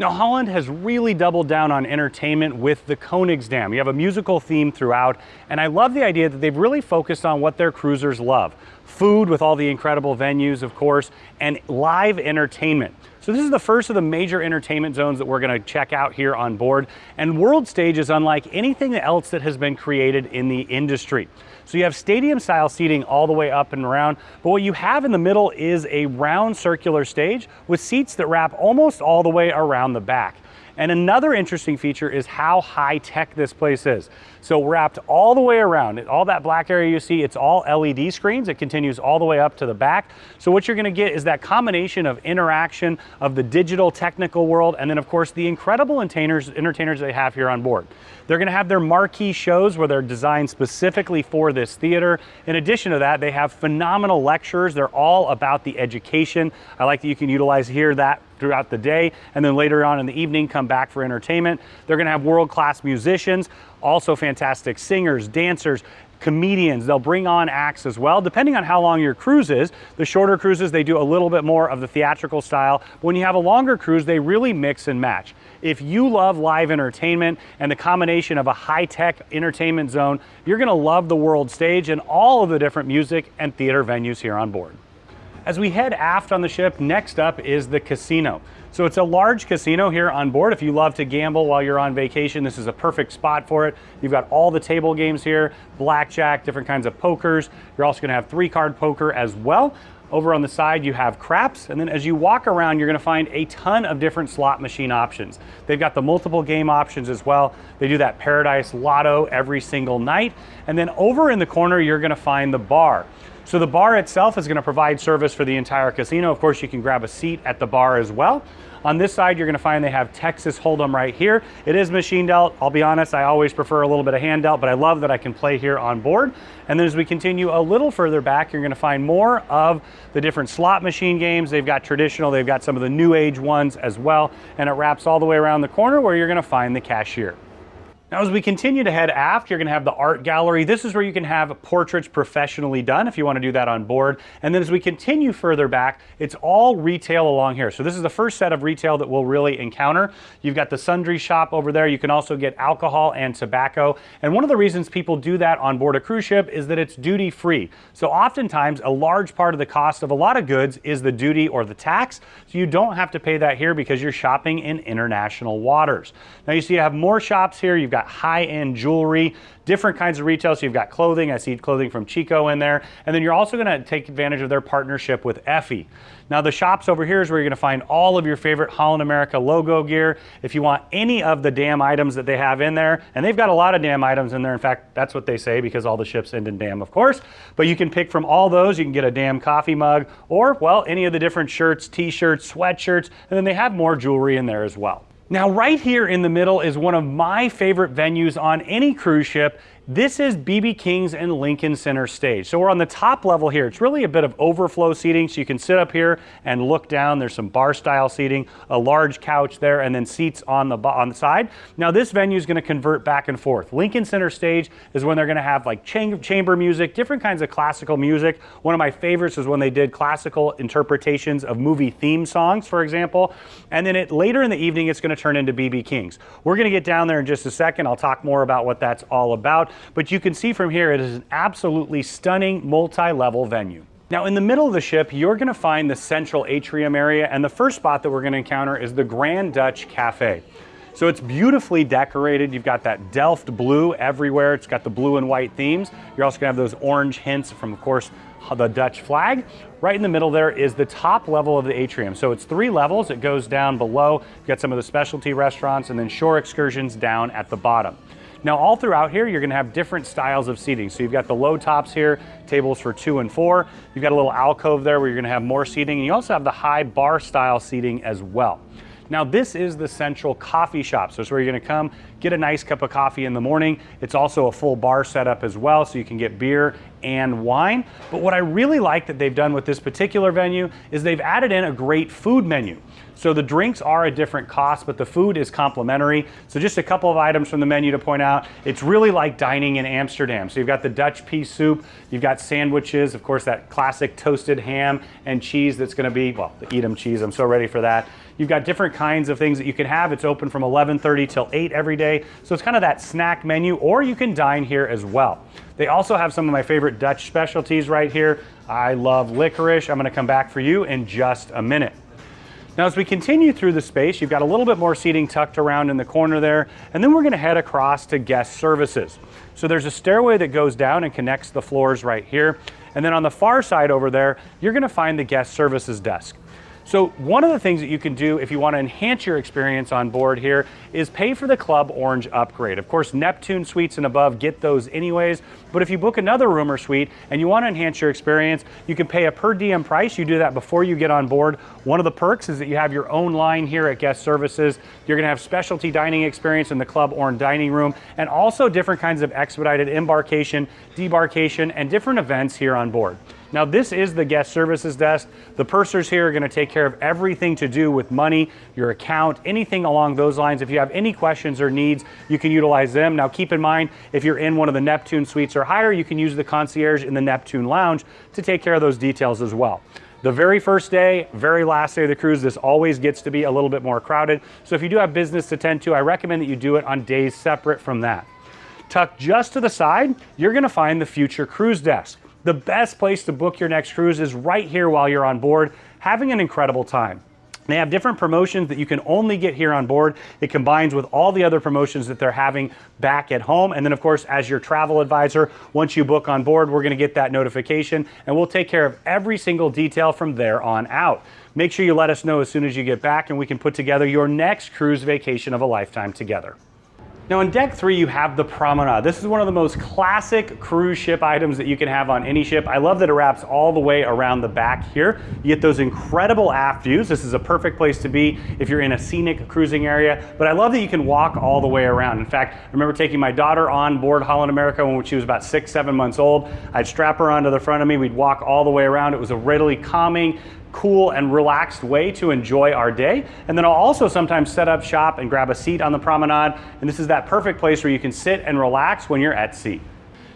Now, Holland has really doubled down on entertainment with the Koningsdam. You have a musical theme throughout, and I love the idea that they've really focused on what their cruisers love. Food with all the incredible venues, of course, and live entertainment. So this is the first of the major entertainment zones that we're gonna check out here on board. And World Stage is unlike anything else that has been created in the industry. So you have stadium style seating all the way up and around, but what you have in the middle is a round circular stage with seats that wrap almost all the way around the back. And another interesting feature is how high tech this place is. So wrapped all the way around, all that black area you see, it's all LED screens. It continues all the way up to the back. So what you're gonna get is that combination of interaction of the digital technical world and then of course the incredible entertainers, entertainers they have here on board. They're gonna have their marquee shows where they're designed specifically for this theater. In addition to that, they have phenomenal lectures. They're all about the education. I like that you can utilize here that throughout the day and then later on in the evening come back for entertainment. They're gonna have world-class musicians, also fantastic singers, dancers, comedians. They'll bring on acts as well, depending on how long your cruise is. The shorter cruises, they do a little bit more of the theatrical style. But When you have a longer cruise, they really mix and match. If you love live entertainment and the combination of a high-tech entertainment zone, you're gonna love the world stage and all of the different music and theater venues here on board. As we head aft on the ship, next up is the casino. So it's a large casino here on board. If you love to gamble while you're on vacation, this is a perfect spot for it. You've got all the table games here, blackjack, different kinds of pokers. You're also gonna have three card poker as well. Over on the side, you have craps, and then as you walk around, you're gonna find a ton of different slot machine options. They've got the multiple game options as well. They do that Paradise Lotto every single night. And then over in the corner, you're gonna find the bar. So the bar itself is gonna provide service for the entire casino. Of course, you can grab a seat at the bar as well. On this side, you're gonna find they have Texas Hold'em right here. It is machine dealt. I'll be honest, I always prefer a little bit of hand dealt, but I love that I can play here on board. And then as we continue a little further back, you're gonna find more of the different slot machine games. They've got traditional, they've got some of the new age ones as well. And it wraps all the way around the corner where you're gonna find the cashier. Now, as we continue to head aft, you're gonna have the art gallery. This is where you can have portraits professionally done if you wanna do that on board. And then as we continue further back, it's all retail along here. So this is the first set of retail that we'll really encounter. You've got the sundry shop over there. You can also get alcohol and tobacco. And one of the reasons people do that on board a cruise ship is that it's duty free. So oftentimes a large part of the cost of a lot of goods is the duty or the tax. So you don't have to pay that here because you're shopping in international waters. Now you see you have more shops here. You've got got high-end jewelry, different kinds of retail. So you've got clothing. I see clothing from Chico in there. And then you're also going to take advantage of their partnership with Effy. Now the shops over here is where you're going to find all of your favorite Holland America logo gear. If you want any of the damn items that they have in there, and they've got a lot of damn items in there. In fact, that's what they say because all the ships end in damn, of course. But you can pick from all those. You can get a damn coffee mug or, well, any of the different shirts, t-shirts, sweatshirts, and then they have more jewelry in there as well. Now right here in the middle is one of my favorite venues on any cruise ship this is BB King's and Lincoln Center stage. So we're on the top level here. It's really a bit of overflow seating, so you can sit up here and look down. There's some bar style seating, a large couch there, and then seats on the, on the side. Now this venue is gonna convert back and forth. Lincoln Center stage is when they're gonna have like chamber music, different kinds of classical music. One of my favorites is when they did classical interpretations of movie theme songs, for example. And then it, later in the evening, it's gonna turn into BB King's. We're gonna get down there in just a second. I'll talk more about what that's all about. But you can see from here, it is an absolutely stunning multi-level venue. Now in the middle of the ship, you're gonna find the central atrium area and the first spot that we're gonna encounter is the Grand Dutch Cafe. So it's beautifully decorated. You've got that Delft blue everywhere. It's got the blue and white themes. You're also gonna have those orange hints from, of course, the Dutch flag. Right in the middle there is the top level of the atrium. So it's three levels. It goes down below. You've got some of the specialty restaurants and then shore excursions down at the bottom. Now all throughout here, you're gonna have different styles of seating. So you've got the low tops here, tables for two and four. You've got a little alcove there where you're gonna have more seating. And you also have the high bar style seating as well. Now this is the central coffee shop. So it's where you're gonna come, get a nice cup of coffee in the morning. It's also a full bar setup as well, so you can get beer and wine. But what I really like that they've done with this particular venue is they've added in a great food menu. So the drinks are a different cost, but the food is complimentary. So just a couple of items from the menu to point out. It's really like dining in Amsterdam. So you've got the Dutch pea soup, you've got sandwiches, of course that classic toasted ham and cheese that's gonna be, well, the Edam cheese, I'm so ready for that. You've got different kinds of things that you can have. It's open from 11.30 till 8 every day. So it's kind of that snack menu, or you can dine here as well. They also have some of my favorite Dutch specialties right here. I love licorice. I'm gonna come back for you in just a minute. Now as we continue through the space, you've got a little bit more seating tucked around in the corner there, and then we're gonna head across to guest services. So there's a stairway that goes down and connects the floors right here. And then on the far side over there, you're gonna find the guest services desk. So one of the things that you can do if you want to enhance your experience on board here is pay for the Club Orange upgrade. Of course, Neptune suites and above get those anyways, but if you book another room or suite and you want to enhance your experience, you can pay a per diem price. You do that before you get on board. One of the perks is that you have your own line here at guest services. You're going to have specialty dining experience in the Club Orange dining room and also different kinds of expedited embarkation, debarkation, and different events here on board. Now this is the guest services desk. The pursers here are gonna take care of everything to do with money, your account, anything along those lines. If you have any questions or needs, you can utilize them. Now keep in mind, if you're in one of the Neptune suites or higher, you can use the concierge in the Neptune lounge to take care of those details as well. The very first day, very last day of the cruise, this always gets to be a little bit more crowded. So if you do have business to tend to, I recommend that you do it on days separate from that. Tucked just to the side, you're gonna find the future cruise desk. The best place to book your next cruise is right here while you're on board, having an incredible time. They have different promotions that you can only get here on board. It combines with all the other promotions that they're having back at home. And then of course, as your travel advisor, once you book on board, we're gonna get that notification and we'll take care of every single detail from there on out. Make sure you let us know as soon as you get back and we can put together your next cruise vacation of a lifetime together. Now on deck three, you have the promenade. This is one of the most classic cruise ship items that you can have on any ship. I love that it wraps all the way around the back here. You get those incredible aft views. This is a perfect place to be if you're in a scenic cruising area, but I love that you can walk all the way around. In fact, I remember taking my daughter on board Holland America when she was about six, seven months old. I'd strap her onto the front of me. We'd walk all the way around. It was a really calming, cool and relaxed way to enjoy our day. And then I'll also sometimes set up shop and grab a seat on the promenade. And this is that perfect place where you can sit and relax when you're at sea.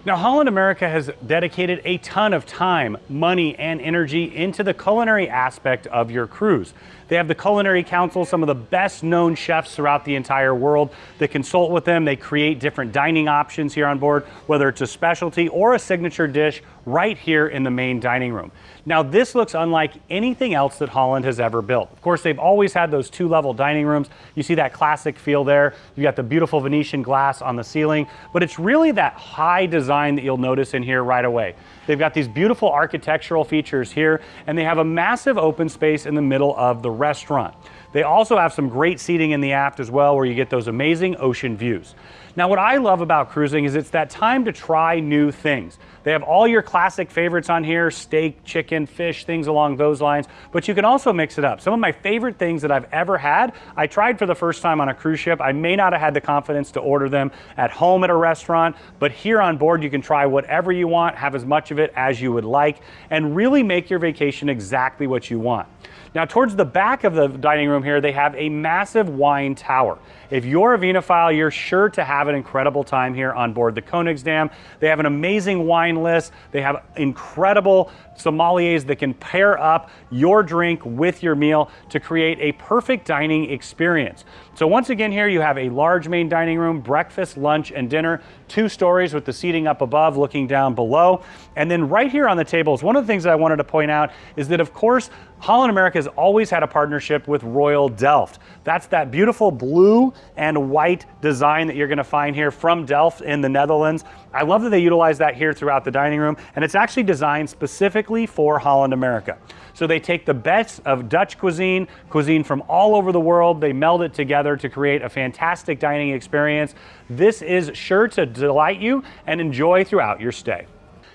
Now, Holland America has dedicated a ton of time, money, and energy into the culinary aspect of your cruise. They have the Culinary Council, some of the best known chefs throughout the entire world that consult with them. They create different dining options here on board, whether it's a specialty or a signature dish right here in the main dining room. Now this looks unlike anything else that Holland has ever built. Of course, they've always had those two level dining rooms. You see that classic feel there. You've got the beautiful Venetian glass on the ceiling, but it's really that high design that you'll notice in here right away. They've got these beautiful architectural features here, and they have a massive open space in the middle of the restaurant. They also have some great seating in the aft as well where you get those amazing ocean views. Now what I love about cruising is it's that time to try new things. They have all your classic favorites on here, steak, chicken, fish, things along those lines, but you can also mix it up. Some of my favorite things that I've ever had, I tried for the first time on a cruise ship. I may not have had the confidence to order them at home at a restaurant, but here on board you can try whatever you want, have as much of it as you would like, and really make your vacation exactly what you want. Now towards the back of the dining room here, they have a massive wine tower. If you're a vinophile, you're sure to have an incredible time here on board the Koningsdam. They have an amazing wine list. They have incredible sommeliers that can pair up your drink with your meal to create a perfect dining experience. So once again here you have a large main dining room, breakfast, lunch, and dinner, two stories with the seating up above looking down below. And then right here on the tables, one of the things that I wanted to point out is that of course, Holland America has always had a partnership with Royal Delft. That's that beautiful blue and white design that you're gonna find here from Delft in the Netherlands. I love that they utilize that here throughout the dining room, and it's actually designed specifically for Holland America. So they take the best of Dutch cuisine, cuisine from all over the world, they meld it together to create a fantastic dining experience. This is sure to delight you and enjoy throughout your stay.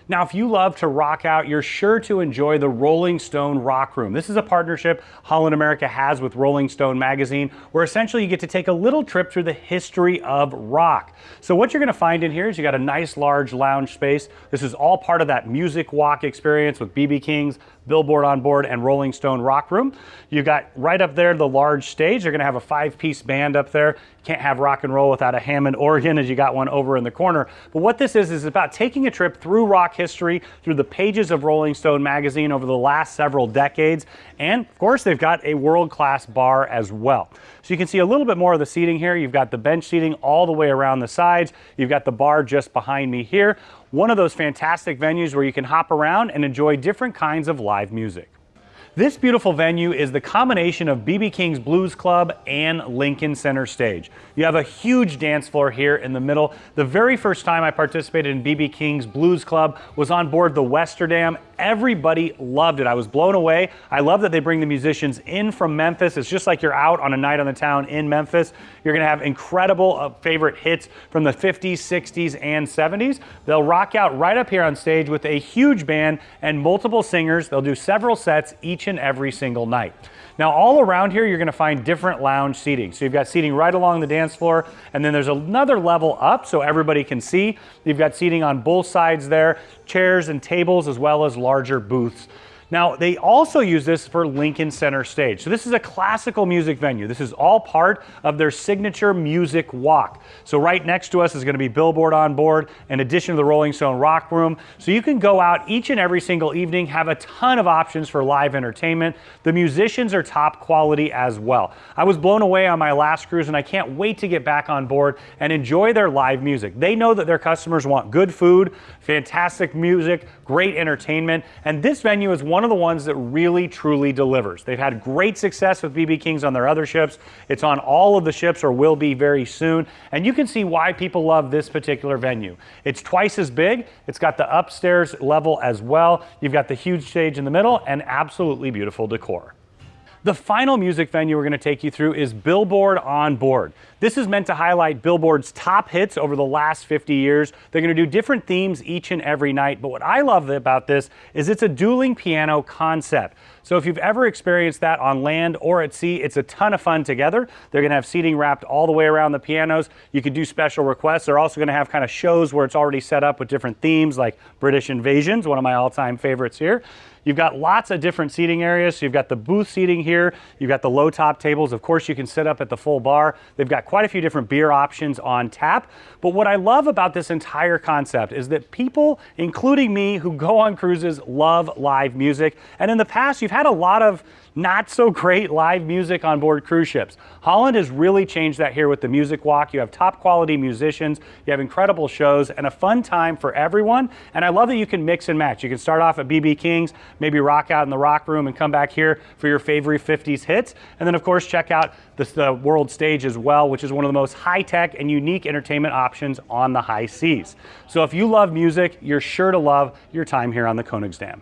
Now, if you love to rock out, you're sure to enjoy the Rolling Stone Rock Room. This is a partnership Holland America has with Rolling Stone magazine, where essentially you get to take a little trip through the history of rock. So what you're gonna find in here is you got a nice large lounge space. This is all part of that music walk experience with BB King's, Billboard on board, and Rolling Stone Rock Room. You've got right up there the large stage. They're gonna have a five-piece band up there. Can't have rock and roll without a Hammond organ as you got one over in the corner. But what this is, is about taking a trip through rock history, through the pages of Rolling Stone magazine over the last several decades. And of course, they've got a world-class bar as well. So you can see a little bit more of the seating here. You've got the bench seating all the way around the sides. You've got the bar just behind me here. One of those fantastic venues where you can hop around and enjoy different kinds of live music. This beautiful venue is the combination of BB King's Blues Club and Lincoln Center Stage. You have a huge dance floor here in the middle. The very first time I participated in BB King's Blues Club was on board the Westerdam. Everybody loved it. I was blown away. I love that they bring the musicians in from Memphis. It's just like you're out on a night on the town in Memphis. You're gonna have incredible uh, favorite hits from the 50s, 60s, and 70s. They'll rock out right up here on stage with a huge band and multiple singers. They'll do several sets each and every single night. Now all around here, you're gonna find different lounge seating. So you've got seating right along the dance floor, and then there's another level up so everybody can see. You've got seating on both sides there, chairs and tables, as well as larger booths. Now, they also use this for Lincoln Center Stage. So this is a classical music venue. This is all part of their signature music walk. So right next to us is gonna be Billboard on board, in addition to the Rolling Stone Rock Room. So you can go out each and every single evening, have a ton of options for live entertainment. The musicians are top quality as well. I was blown away on my last cruise and I can't wait to get back on board and enjoy their live music. They know that their customers want good food, fantastic music, great entertainment, and this venue is one one of the ones that really truly delivers. They've had great success with BB Kings on their other ships. It's on all of the ships or will be very soon. And you can see why people love this particular venue. It's twice as big. It's got the upstairs level as well. You've got the huge stage in the middle and absolutely beautiful decor. The final music venue we're going to take you through is Billboard on Board. This is meant to highlight Billboard's top hits over the last 50 years. They're going to do different themes each and every night, but what I love about this is it's a dueling piano concept. So if you've ever experienced that on land or at sea, it's a ton of fun together. They're going to have seating wrapped all the way around the pianos. You can do special requests. They're also going to have kind of shows where it's already set up with different themes like British Invasions, one of my all-time favorites here. You've got lots of different seating areas. So you've got the booth seating here. You've got the low top tables. Of course, you can sit up at the full bar. They've got quite a few different beer options on tap. But what I love about this entire concept is that people, including me, who go on cruises, love live music. And in the past, you've had a lot of not so great live music on board cruise ships. Holland has really changed that here with the Music Walk. You have top quality musicians, you have incredible shows, and a fun time for everyone. And I love that you can mix and match. You can start off at BB King's, maybe rock out in the rock room and come back here for your favorite 50s hits. And then of course check out the, the world stage as well, which is one of the most high-tech and unique entertainment options on the high seas. So if you love music, you're sure to love your time here on the Koningsdam.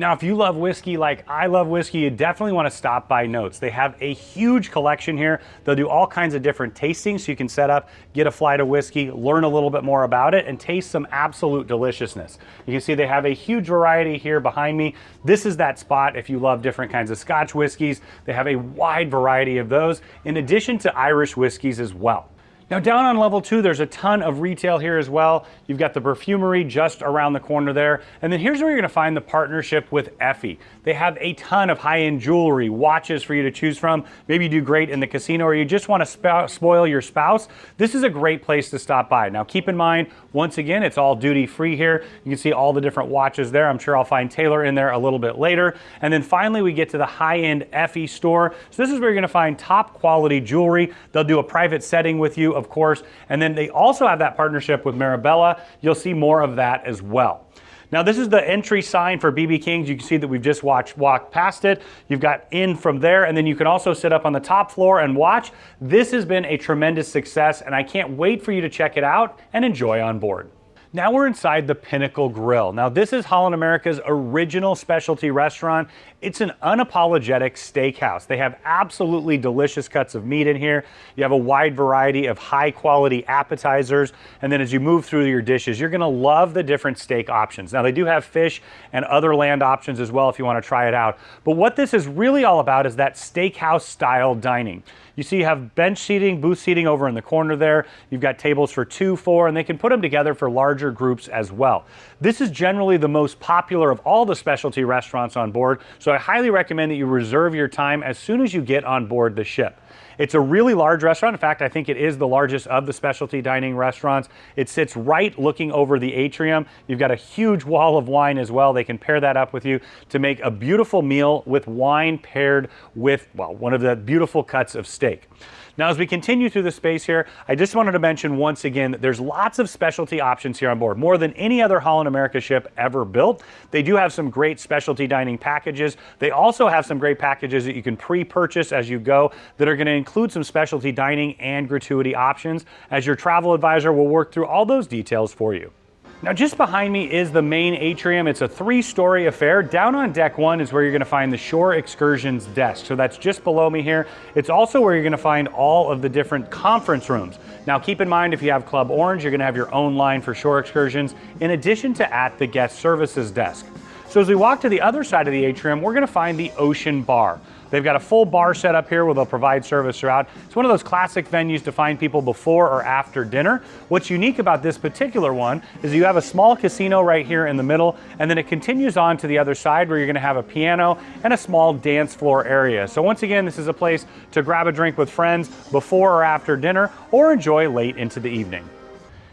Now, if you love whiskey like I love whiskey, you definitely want to stop by Notes. They have a huge collection here. They'll do all kinds of different tastings so you can set up, get a flight of whiskey, learn a little bit more about it, and taste some absolute deliciousness. You can see they have a huge variety here behind me. This is that spot if you love different kinds of Scotch whiskeys. They have a wide variety of those, in addition to Irish whiskeys as well. Now down on level two, there's a ton of retail here as well. You've got the perfumery just around the corner there. And then here's where you're gonna find the partnership with Effy. They have a ton of high-end jewelry, watches for you to choose from. Maybe you do great in the casino or you just wanna spoil your spouse. This is a great place to stop by. Now keep in mind, once again, it's all duty free here. You can see all the different watches there. I'm sure I'll find Taylor in there a little bit later. And then finally, we get to the high-end Effy store. So this is where you're gonna find top quality jewelry. They'll do a private setting with you of course. And then they also have that partnership with Marabella. You'll see more of that as well. Now this is the entry sign for BB Kings. You can see that we've just watched, walked past it. You've got in from there and then you can also sit up on the top floor and watch. This has been a tremendous success and I can't wait for you to check it out and enjoy on board. Now we're inside the Pinnacle Grill. Now this is Holland America's original specialty restaurant. It's an unapologetic steakhouse. They have absolutely delicious cuts of meat in here. You have a wide variety of high quality appetizers. And then as you move through your dishes, you're gonna love the different steak options. Now they do have fish and other land options as well if you wanna try it out. But what this is really all about is that steakhouse style dining. You see you have bench seating, booth seating over in the corner there. You've got tables for two, four, and they can put them together for larger groups as well. This is generally the most popular of all the specialty restaurants on board, so I highly recommend that you reserve your time as soon as you get on board the ship. It's a really large restaurant. In fact, I think it is the largest of the specialty dining restaurants. It sits right looking over the atrium. You've got a huge wall of wine as well. They can pair that up with you to make a beautiful meal with wine paired with, well, one of the beautiful cuts of steak. Now, as we continue through the space here, I just wanted to mention once again that there's lots of specialty options here on board, more than any other Holland America ship ever built. They do have some great specialty dining packages. They also have some great packages that you can pre-purchase as you go that are going to include some specialty dining and gratuity options. As your travel advisor, we'll work through all those details for you. Now just behind me is the main atrium. It's a three-story affair. Down on deck one is where you're gonna find the Shore Excursions desk. So that's just below me here. It's also where you're gonna find all of the different conference rooms. Now keep in mind if you have Club Orange, you're gonna have your own line for Shore Excursions in addition to at the guest services desk. So as we walk to the other side of the atrium, we're gonna find the Ocean Bar. They've got a full bar set up here where they'll provide service throughout. It's one of those classic venues to find people before or after dinner. What's unique about this particular one is you have a small casino right here in the middle, and then it continues on to the other side where you're gonna have a piano and a small dance floor area. So once again, this is a place to grab a drink with friends before or after dinner or enjoy late into the evening.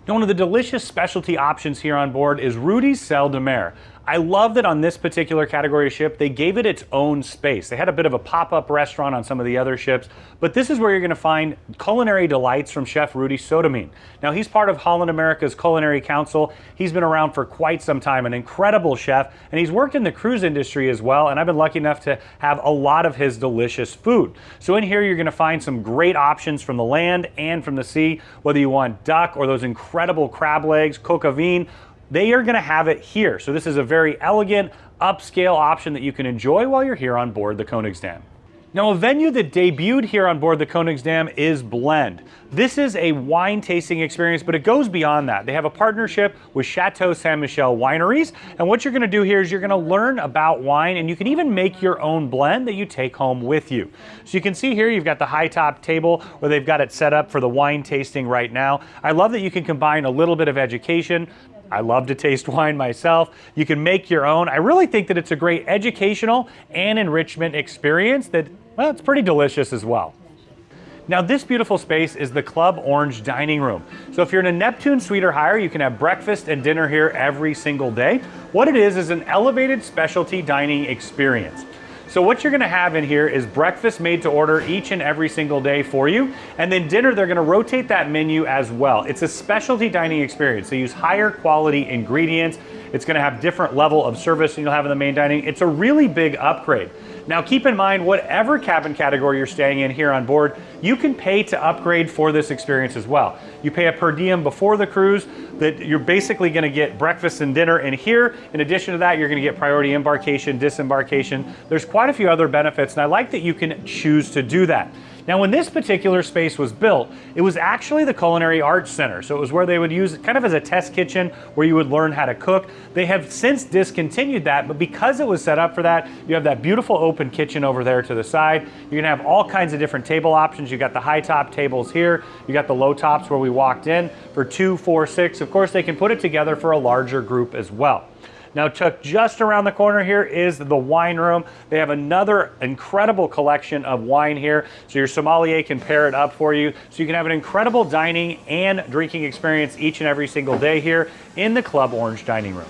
Now, one of the delicious specialty options here on board is Rudi's Sel de Mer. I love that on this particular category of ship, they gave it its own space. They had a bit of a pop-up restaurant on some of the other ships, but this is where you're gonna find culinary delights from Chef Rudi Sodamin. Now, he's part of Holland America's Culinary Council. He's been around for quite some time, an incredible chef, and he's worked in the cruise industry as well, and I've been lucky enough to have a lot of his delicious food. So in here, you're gonna find some great options from the land and from the sea, whether you want duck or those incredible crab legs, coq they are going to have it here. So this is a very elegant, upscale option that you can enjoy while you're here on board the Koningsdam. Now, a venue that debuted here on board the Koningsdam is Blend. This is a wine tasting experience, but it goes beyond that. They have a partnership with Chateau Ste. Michelle Wineries, and what you're gonna do here is you're gonna learn about wine, and you can even make your own blend that you take home with you. So you can see here, you've got the high top table where they've got it set up for the wine tasting right now. I love that you can combine a little bit of education, I love to taste wine myself. You can make your own. I really think that it's a great educational and enrichment experience that, well, it's pretty delicious as well. Now this beautiful space is the Club Orange Dining Room. So if you're in a Neptune suite or higher, you can have breakfast and dinner here every single day. What it is is an elevated specialty dining experience. So what you're gonna have in here is breakfast made to order each and every single day for you. And then dinner, they're gonna rotate that menu as well. It's a specialty dining experience. They use higher quality ingredients. It's gonna have different level of service than you'll have in the main dining. It's a really big upgrade. Now keep in mind, whatever cabin category you're staying in here on board, you can pay to upgrade for this experience as well. You pay a per diem before the cruise that you're basically gonna get breakfast and dinner in here. In addition to that, you're gonna get priority embarkation, disembarkation. There's quite a few other benefits and I like that you can choose to do that. Now, when this particular space was built, it was actually the Culinary Arts Center. So it was where they would use it kind of as a test kitchen where you would learn how to cook. They have since discontinued that, but because it was set up for that, you have that beautiful open kitchen over there to the side. You're gonna have all kinds of different table options. You got the high top tables here. You got the low tops where we walked in for two, four, six. Of course, they can put it together for a larger group as well. Now tucked just around the corner here is the wine room. They have another incredible collection of wine here. So your sommelier can pair it up for you. So you can have an incredible dining and drinking experience each and every single day here in the Club Orange dining room.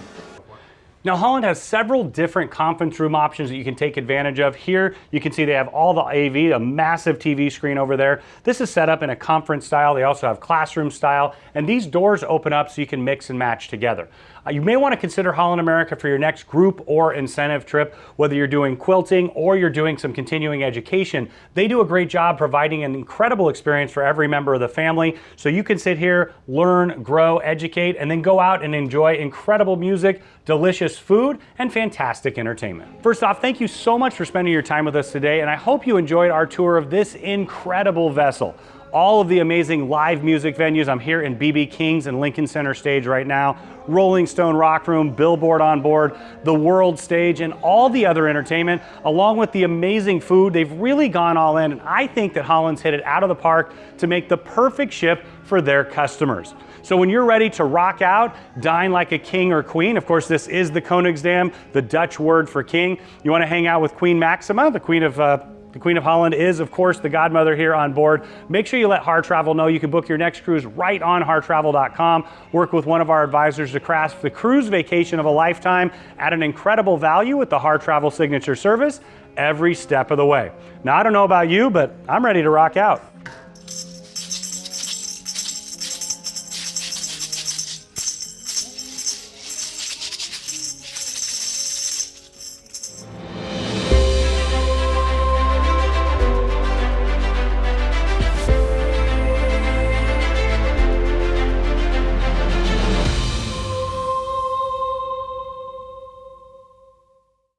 Now Holland has several different conference room options that you can take advantage of. Here you can see they have all the AV, a massive TV screen over there. This is set up in a conference style. They also have classroom style and these doors open up so you can mix and match together. Uh, you may want to consider Holland America for your next group or incentive trip, whether you're doing quilting or you're doing some continuing education. They do a great job providing an incredible experience for every member of the family. So you can sit here, learn, grow, educate, and then go out and enjoy incredible music, delicious delicious food and fantastic entertainment. First off, thank you so much for spending your time with us today, and I hope you enjoyed our tour of this incredible vessel all of the amazing live music venues. I'm here in BB King's and Lincoln Center stage right now, Rolling Stone Rock Room, Billboard on board, the World Stage, and all the other entertainment, along with the amazing food. They've really gone all in, and I think that Holland's hit it out of the park to make the perfect ship for their customers. So when you're ready to rock out, dine like a king or queen, of course this is the Koningsdam, the Dutch word for king. You wanna hang out with Queen Maxima, the queen of uh, the Queen of Holland is, of course, the godmother here on board. Make sure you let HarrTravel know you can book your next cruise right on harrtravel.com. Work with one of our advisors to craft the cruise vacation of a lifetime at an incredible value with the HarrTravel signature service every step of the way. Now, I don't know about you, but I'm ready to rock out.